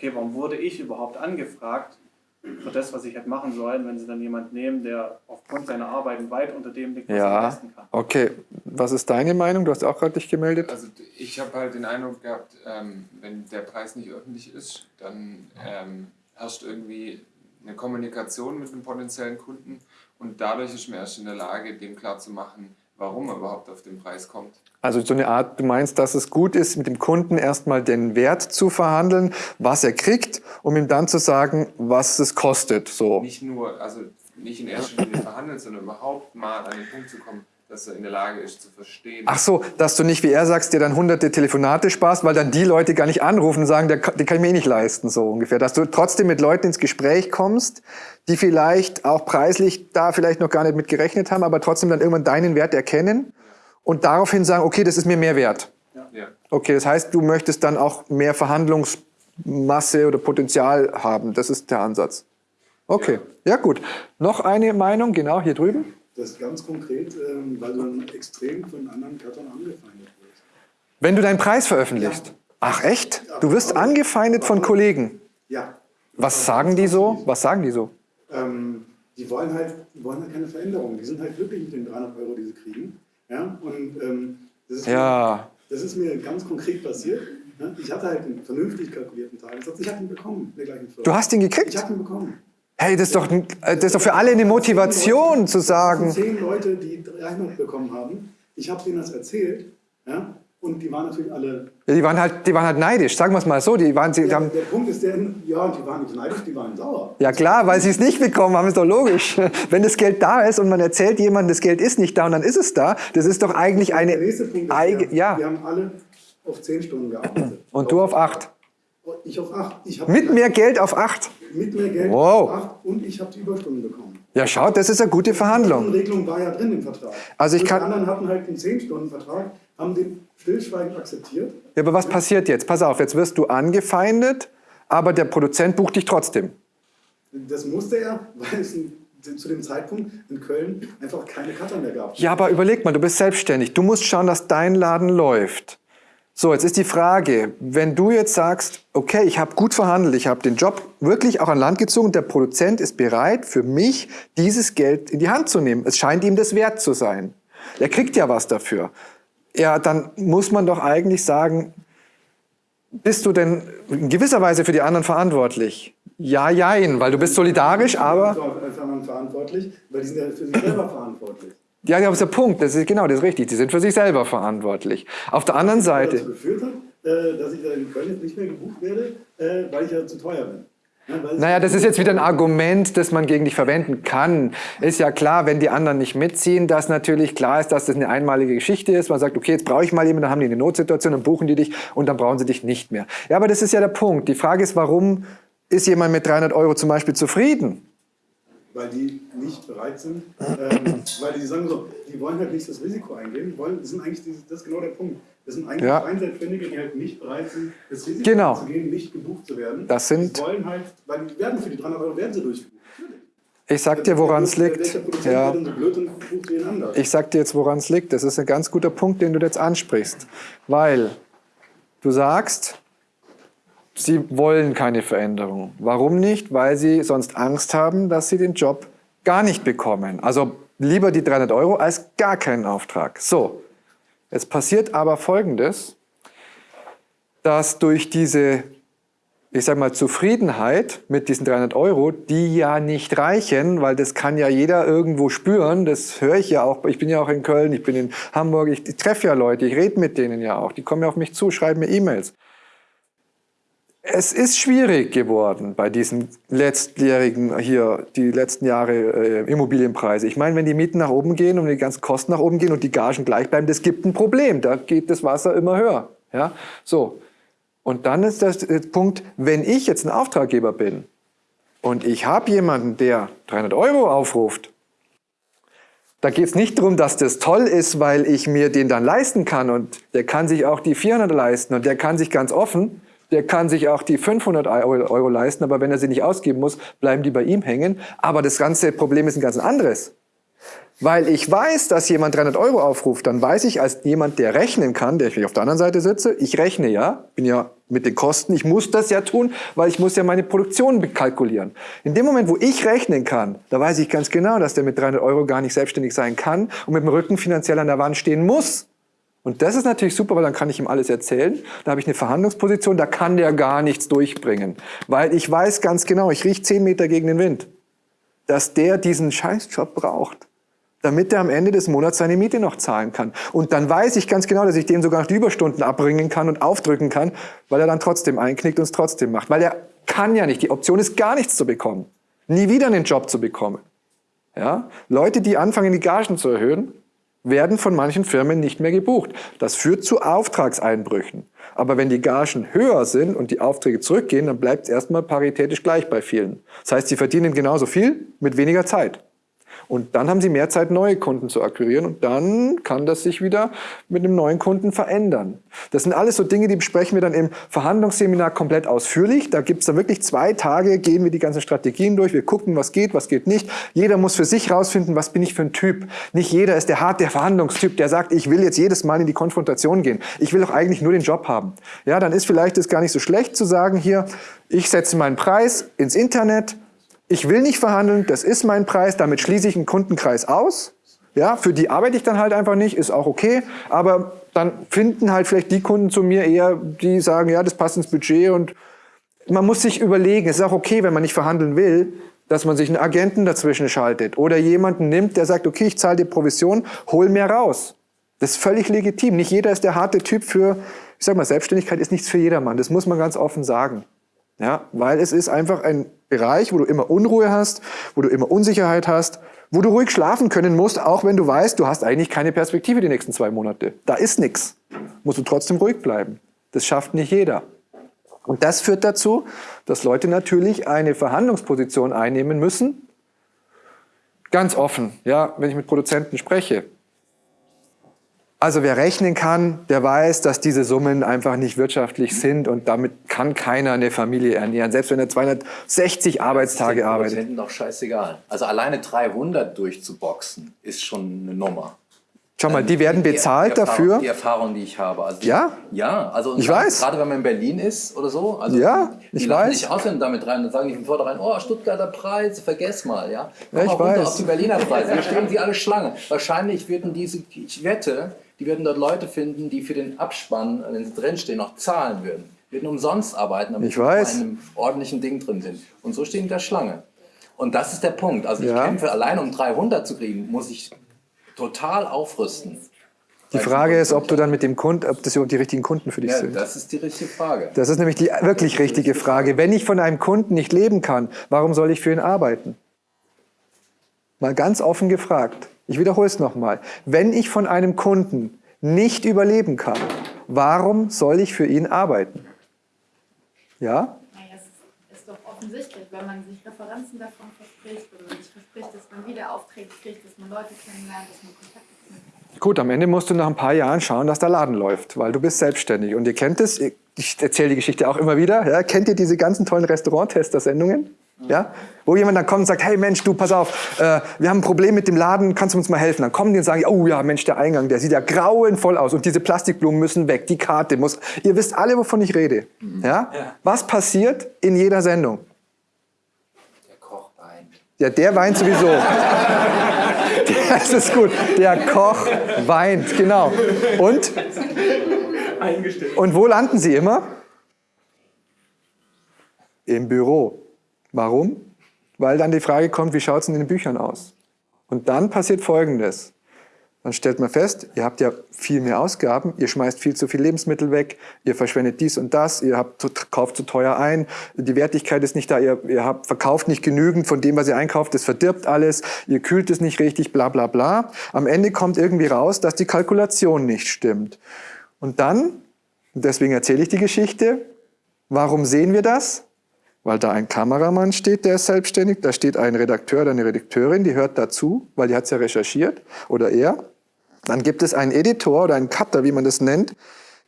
okay, warum wurde ich überhaupt angefragt für das, was ich hätte machen sollen, wenn sie dann jemanden nehmen, der aufgrund seiner Arbeit weit unter dem liegt, was er ja. leisten kann. Okay, was ist deine Meinung? Du hast auch gerade dich gemeldet. Also ich habe halt den Eindruck gehabt, ähm, wenn der Preis nicht öffentlich ist, dann ähm, herrscht irgendwie eine Kommunikation mit einem potenziellen Kunden und dadurch ist man erst in der Lage, dem klarzumachen, warum er überhaupt auf den Preis kommt. Also so eine Art, du meinst, dass es gut ist, mit dem Kunden erstmal den Wert zu verhandeln, was er kriegt, um ihm dann zu sagen, was es kostet. So. Nicht nur, also nicht in erster Linie verhandeln, sondern überhaupt mal an den Punkt zu kommen, dass er in der Lage ist zu verstehen. Ach so, dass du nicht, wie er sagst, dir dann hunderte Telefonate sparst, weil dann die Leute gar nicht anrufen und sagen, der, kann- den kann ich mir eh nicht leisten, so ungefähr. Dass du trotzdem mit Leuten ins Gespräch kommst, die vielleicht auch preislich da vielleicht noch gar nicht mit gerechnet haben, aber trotzdem dann irgendwann deinen Wert erkennen und daraufhin sagen, okay, das ist mir mehr wert. Ja. Okay, das heißt, du möchtest dann auch mehr Verhandlungsmasse oder Potenzial haben. Das ist der Ansatz. Okay, ja, gut. Noch eine Meinung, genau hier drüben. Das ist ganz konkret, ähm, weil du dann extrem von anderen Cuttern angefeindet wirst. Wenn du deinen Preis veröffentlichst. Ach echt? Du wirst angefeindet von Kollegen. Ja. Was sagen die so? Was sagen die so? Ähm, die wollen halt, die wollen halt keine Veränderung. Die sind halt glücklich mit den 300 Euro, die sie kriegen. Ja, und ähm, das, ist Ja. mir, das ist mir ganz konkret passiert. Ja, ich hatte halt einen vernünftig kalkulierten Tagessatz. Ich habe ihn bekommen, der gleichen Firma. Du hast ihn Ich gekriegt? habe ihn bekommen. Hey, das ist doch, äh, das ist doch für alle eine Motivation zu sagen. zehn Leute, die 300 bekommen haben. Ich habe denen das erzählt. Ja, Und die waren natürlich alle. Ja, die, waren halt, die waren halt neidisch, sagen wir es mal so. Die waren, sie Ja, haben, der Punkt ist der, ja, die waren nicht neidisch, die waren sauer. ja klar, weil sie es nicht bekommen haben, ist doch logisch. Wenn das Geld da ist und man erzählt jemandem, das Geld ist nicht da und dann ist es da, das ist doch eigentlich eine Der nächste Punkt ist, Eige, wir, ja. wir haben alle auf 10 Stunden gearbeitet. Und du auf acht. Ich auf 8. Ich Mit mehr Geld auf acht. mit mehr Geld Wow. auf 8 und ich habe die Überstunden bekommen. Ja, schaut, das ist eine gute Die Verhandlung. Regelung war ja drin im Vertrag. Also ich Und kann- Die anderen hatten halt einen 10-Stunden-Vertrag, haben den stillschweigend akzeptiert. Ja, aber was passiert jetzt? Pass auf, jetzt wirst du angefeindet, aber der Produzent bucht dich trotzdem. Das musste er, weil es zu dem Zeitpunkt in Köln einfach keine Cutter mehr gab. Ja, aber überleg mal, du bist selbstständig. Du musst schauen, dass dein Laden läuft. So, jetzt ist die Frage, wenn du jetzt sagst, okay, ich habe gut verhandelt, ich habe den Job wirklich auch an Land gezogen, der Produzent ist bereit, für mich dieses Geld in die Hand zu nehmen. Es scheint ihm das wert zu sein. Er kriegt ja was dafür. Ja, dann muss man doch eigentlich sagen, bist du denn in gewisser Weise für die anderen verantwortlich? Ja, jein, weil du bist solidarisch, aber... Anderen verantwortlich, weil die sind ja für sich selber verantwortlich. Ja, das ist der Punkt. Das ist genau, das ist richtig. Die sind für sich selber verantwortlich. Auf der anderen dazu Seite, geführt hat, äh, dass ich da in Köln jetzt nicht mehr gebucht werde, äh, weil ich ja zu teuer bin. Naja, das ist jetzt wieder ein Argument, das man gegen dich verwenden kann. Ist ja klar, wenn die anderen nicht mitziehen, dass natürlich klar ist, dass das eine einmalige Geschichte ist. Man sagt, okay, jetzt brauche ich mal jemanden, dann haben die eine Notsituation, dann buchen die dich und dann brauchen sie dich nicht mehr. Ja, aber das ist ja der Punkt. Die Frage ist, warum ist jemand mit 300 Euro zum Beispiel zufrieden? Weil die nicht bereit sind, ähm, weil die sagen so, die wollen halt nicht das Risiko eingehen, wollen, das, sind eigentlich dieses, das ist genau der Punkt. Das sind eigentlich Ja. Einzelständige, die halt nicht bereit sind, das Risiko Genau. zu gehen, nicht gebucht zu werden. Das sind- Die wollen halt, weil die werden für die 300 Euro werden sie durchgebucht. Ich sag dir, woran es liegt. Ja. Ich sag dir jetzt, woran es liegt. Das ist ein ganz guter Punkt, den du jetzt ansprichst. Weil du sagst, sie wollen keine Veränderung. Warum nicht? Weil sie sonst Angst haben, dass sie den Job gar nicht bekommen. Also lieber die 300 Euro als gar keinen Auftrag. So, jetzt passiert aber Folgendes, dass durch diese ich sag mal, Zufriedenheit mit diesen 300 Euro, die ja nicht reichen, weil das kann ja jeder irgendwo spüren, das höre ich ja auch, ich bin ja auch in Köln, ich bin in Hamburg, ich, ich treffe ja Leute, ich rede mit denen ja auch, die kommen ja auf mich zu, schreiben mir E-Mails. Es ist schwierig geworden bei diesen letztjährigen hier, die letzten Jahre äh, Immobilienpreise. Ich meine, wenn die Mieten nach oben gehen und die ganzen Kosten nach oben gehen und die Gagen gleich bleiben, das gibt ein Problem. Da geht das Wasser immer höher. Ja, so. Und dann ist der Punkt, wenn ich jetzt ein Auftraggeber bin und ich habe jemanden, der 300 Euro aufruft, da geht es nicht darum, dass das toll ist, weil ich mir den dann leisten kann und der kann sich auch die 400 leisten und der kann sich ganz offen, der kann sich auch die 500 Euro leisten, aber wenn er sie nicht ausgeben muss, bleiben die bei ihm hängen. Aber das ganze Problem ist ein ganz anderes. Weil ich weiß, dass jemand 300 Euro aufruft, dann weiß ich als jemand, der rechnen kann, der ich auf der anderen Seite sitze, ich rechne ja, bin ja mit den Kosten, ich muss das ja tun, weil ich muss ja meine Produktion kalkulieren. In dem Moment, wo ich rechnen kann, da weiß ich ganz genau, dass der mit 300 Euro gar nicht selbstständig sein kann und mit dem Rücken finanziell an der Wand stehen muss. Und das ist natürlich super, weil dann kann ich ihm alles erzählen. Da habe ich eine Verhandlungsposition, da kann der gar nichts durchbringen. Weil ich weiß ganz genau, ich rieche 10 Meter gegen den Wind, dass der diesen Scheißjob braucht damit er am Ende des Monats seine Miete noch zahlen kann. Und dann weiß ich ganz genau, dass ich dem sogar noch die Überstunden abbringen kann und aufdrücken kann, weil er dann trotzdem einknickt und es trotzdem macht. Weil er kann ja nicht. Die Option ist gar nichts zu bekommen. Nie wieder einen Job zu bekommen. Ja? Leute, die anfangen, die Gagen zu erhöhen, werden von manchen Firmen nicht mehr gebucht. Das führt zu Auftragseinbrüchen. Aber wenn die Gagen höher sind und die Aufträge zurückgehen, dann bleibt es erstmal paritätisch gleich bei vielen. Das heißt, sie verdienen genauso viel mit weniger Zeit. Und dann haben sie mehr Zeit, neue Kunden zu akquirieren und dann kann das sich wieder mit einem neuen Kunden verändern. Das sind alles so Dinge, die besprechen wir dann im Verhandlungsseminar komplett ausführlich. Da gibt es dann wirklich zwei Tage, gehen wir die ganzen Strategien durch, wir gucken, was geht, was geht nicht. Jeder muss für sich rausfinden, was bin ich für ein Typ. Nicht jeder ist der hart, der Verhandlungstyp, der sagt, ich will jetzt jedes Mal in die Konfrontation gehen. Ich will doch eigentlich nur den Job haben. Ja, dann ist vielleicht es gar nicht so schlecht zu sagen hier, ich setze meinen Preis ins Internet, ich will nicht verhandeln, das ist mein Preis, damit schließe ich einen Kundenkreis aus. Ja, für die arbeite ich dann halt einfach nicht, ist auch okay. Aber dann finden halt vielleicht die Kunden zu mir eher, die sagen, ja, das passt ins Budget und man muss sich überlegen, es ist auch okay, wenn man nicht verhandeln will, dass man sich einen Agenten dazwischen schaltet oder jemanden nimmt, der sagt, okay, ich zahle dir Provision, hol mehr raus. Das ist völlig legitim. Nicht jeder ist der harte Typ für, ich sag mal, Selbstständigkeit ist nichts für jedermann. Das muss man ganz offen sagen. Ja, weil es ist einfach ein Bereich, wo du immer Unruhe hast, wo du immer Unsicherheit hast, wo du ruhig schlafen können musst, auch wenn du weißt, du hast eigentlich keine Perspektive die nächsten zwei Monate. Da ist nichts. Musst du trotzdem ruhig bleiben. Das schafft nicht jeder. Und das führt dazu, dass Leute natürlich eine Verhandlungsposition einnehmen müssen. Ganz offen, ja, wenn ich mit Produzenten spreche. Also wer rechnen kann, der weiß, dass diese Summen einfach nicht wirtschaftlich sind und damit kann keiner eine Familie ernähren, selbst wenn er 260 Arbeitstage arbeitet. Das ist doch scheißegal. Also alleine 300 durchzuboxen ist schon eine Nummer. Schau mal, die werden bezahlt die, die Erfahrung, dafür. Die Erfahrung, die ich habe. Also Ja? Ja, also Ich dann, weiß. gerade wenn man in Berlin ist oder so. Also Ja, die ich lachen weiß. nicht aus, wenn damit rein und sagen nicht von vornherein, oh, Stuttgarter Preise, vergess mal, ja. Komm Ja, ich mal runter weiß. auf die Berliner Preise, hier stehen sie alle Schlange. Wahrscheinlich würden diese, ich wette, die würden dort Leute finden, die für den Abspann, wenn sie drinstehen, noch zahlen würden. Würden umsonst arbeiten, damit Ich sie weiß. in einem ordentlichen Ding drin sind. Und so stehen die da Schlange. Und das ist der Punkt. Also ich Ja. kämpfe allein um 300 zu kriegen, muss ich total aufrüsten. Die Frage ist, ob du dann mit dem Kunden, ob das überhaupt die richtigen Kunden für dich Ja, sind. das ist die richtige Frage. Das ist nämlich die wirklich richtige Frage. Wenn ich von einem Kunden nicht leben kann, warum soll ich für ihn arbeiten? Mal ganz offen gefragt. Ich wiederhole es nochmal. Wenn ich von einem Kunden nicht überleben kann, warum soll ich für ihn arbeiten? Ja? Naja, es ist, ist doch offensichtlich, wenn man sich Referenzen davon verspricht oder sich verspricht, dass man wieder Aufträge kriegt, dass man Leute kennenlernt, dass man Kontakte knüpft. Gut, am Ende musst du nach ein paar Jahren schauen, dass der Laden läuft, weil du bist selbstständig. Und ihr kennt es, ich erzähle die Geschichte auch immer wieder. Ja? Kennt ihr diese ganzen tollen Restaurant-Tester-Sendungen? Ja? Wo jemand dann kommt und sagt, hey Mensch, du, pass auf, äh, wir haben ein Problem mit dem Laden, kannst du uns mal helfen? Dann kommen die und sagen, oh ja, Mensch, der Eingang, der sieht ja grauenvoll aus und diese Plastikblumen müssen weg, die Karte muss... Ihr wisst alle, wovon ich rede. Ja? Was passiert in jeder Sendung? Der Koch weint. Ja, der weint sowieso. Das ist gut. Der Koch weint, genau. Und? Und wo landen sie immer? Im Büro. Warum? Weil dann die Frage kommt, wie schaut es in den Büchern aus? Und dann passiert Folgendes. Dann stellt man fest, ihr habt ja viel mehr Ausgaben, ihr schmeißt viel zu viel Lebensmittel weg, ihr verschwendet dies und das, ihr habt, kauft zu teuer ein, die Wertigkeit ist nicht da, ihr, ihr habt, verkauft nicht genügend von dem, was ihr einkauft, das verdirbt alles, ihr kühlt es nicht richtig, bla bla bla. Am Ende kommt irgendwie raus, dass die Kalkulation nicht stimmt. Und dann, deswegen erzähle ich die Geschichte, warum sehen wir das? Weil da ein Kameramann steht, der ist selbstständig, da steht ein Redakteur oder eine Redakteurin, die hört dazu, weil die hat es ja recherchiert, oder er. Dann gibt es einen Editor oder einen Cutter, wie man das nennt,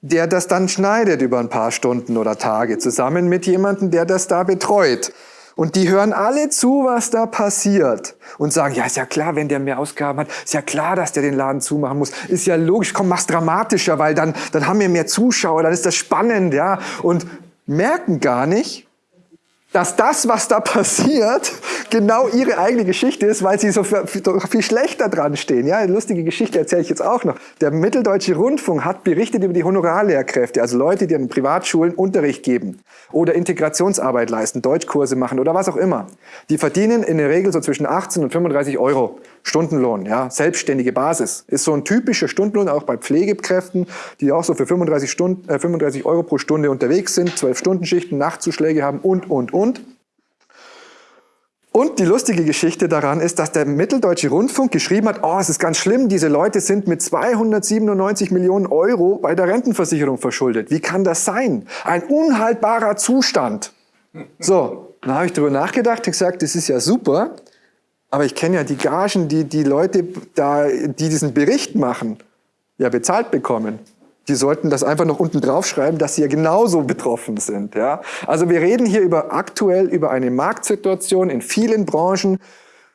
der das dann schneidet über ein paar Stunden oder Tage, zusammen mit jemandem, der das da betreut. Und die hören alle zu, was da passiert. Und sagen, ja, ist ja klar, wenn der mehr Ausgaben hat, ist ja klar, dass der den Laden zumachen muss. Ist ja logisch, komm, mach's dramatischer, weil dann, dann haben wir mehr Zuschauer, dann ist das spannend, ja. Und merken gar nicht, dass das, was da passiert, genau ihre eigene Geschichte ist, weil sie so viel, schlechter dran stehen. Ja, eine lustige Geschichte erzähle ich jetzt auch noch. Der Mitteldeutsche Rundfunk hat berichtet über die Honorarlehrkräfte, also Leute, die an Privatschulen Unterricht geben oder Integrationsarbeit leisten, Deutschkurse machen oder was auch immer. Die verdienen in der Regel so zwischen 18 und 35 Euro Stundenlohn, ja, selbstständige Basis. Ist so ein typischer Stundenlohn auch bei Pflegekräften, die auch so für 35, Stunden, äh, 35 Euro pro Stunde unterwegs sind, 12 Stunden Schichten, Nachtzuschläge haben und, und, und. Und die lustige Geschichte daran ist, dass der Mitteldeutsche Rundfunk geschrieben hat, oh, es ist ganz schlimm, diese Leute sind mit 297 Millionen Euro bei der Rentenversicherung verschuldet. Wie kann das sein? Ein unhaltbarer Zustand. So, dann habe ich darüber nachgedacht und gesagt, das ist ja super, aber ich kenne ja die Gagen, die die Leute, da, die diesen Bericht machen, ja bezahlt bekommen. Die sollten das einfach noch unten draufschreiben, dass sie ja genauso betroffen sind. Ja? Also wir reden hier über aktuell über eine Marktsituation in vielen Branchen,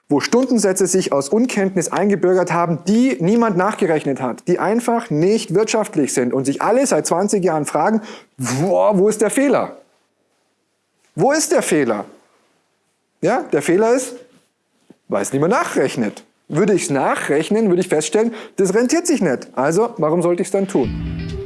wo Stundensätze sich aus Unkenntnis eingebürgert haben, die niemand nachgerechnet hat, die einfach nicht wirtschaftlich sind und sich alle seit 20 Jahren fragen, wo, wo ist der Fehler? Wo ist der Fehler? Ja, der Fehler ist, weil es niemand nachrechnet. Würde ich es nachrechnen, würde ich feststellen, das rentiert sich nicht. Also, warum sollte ich es dann tun?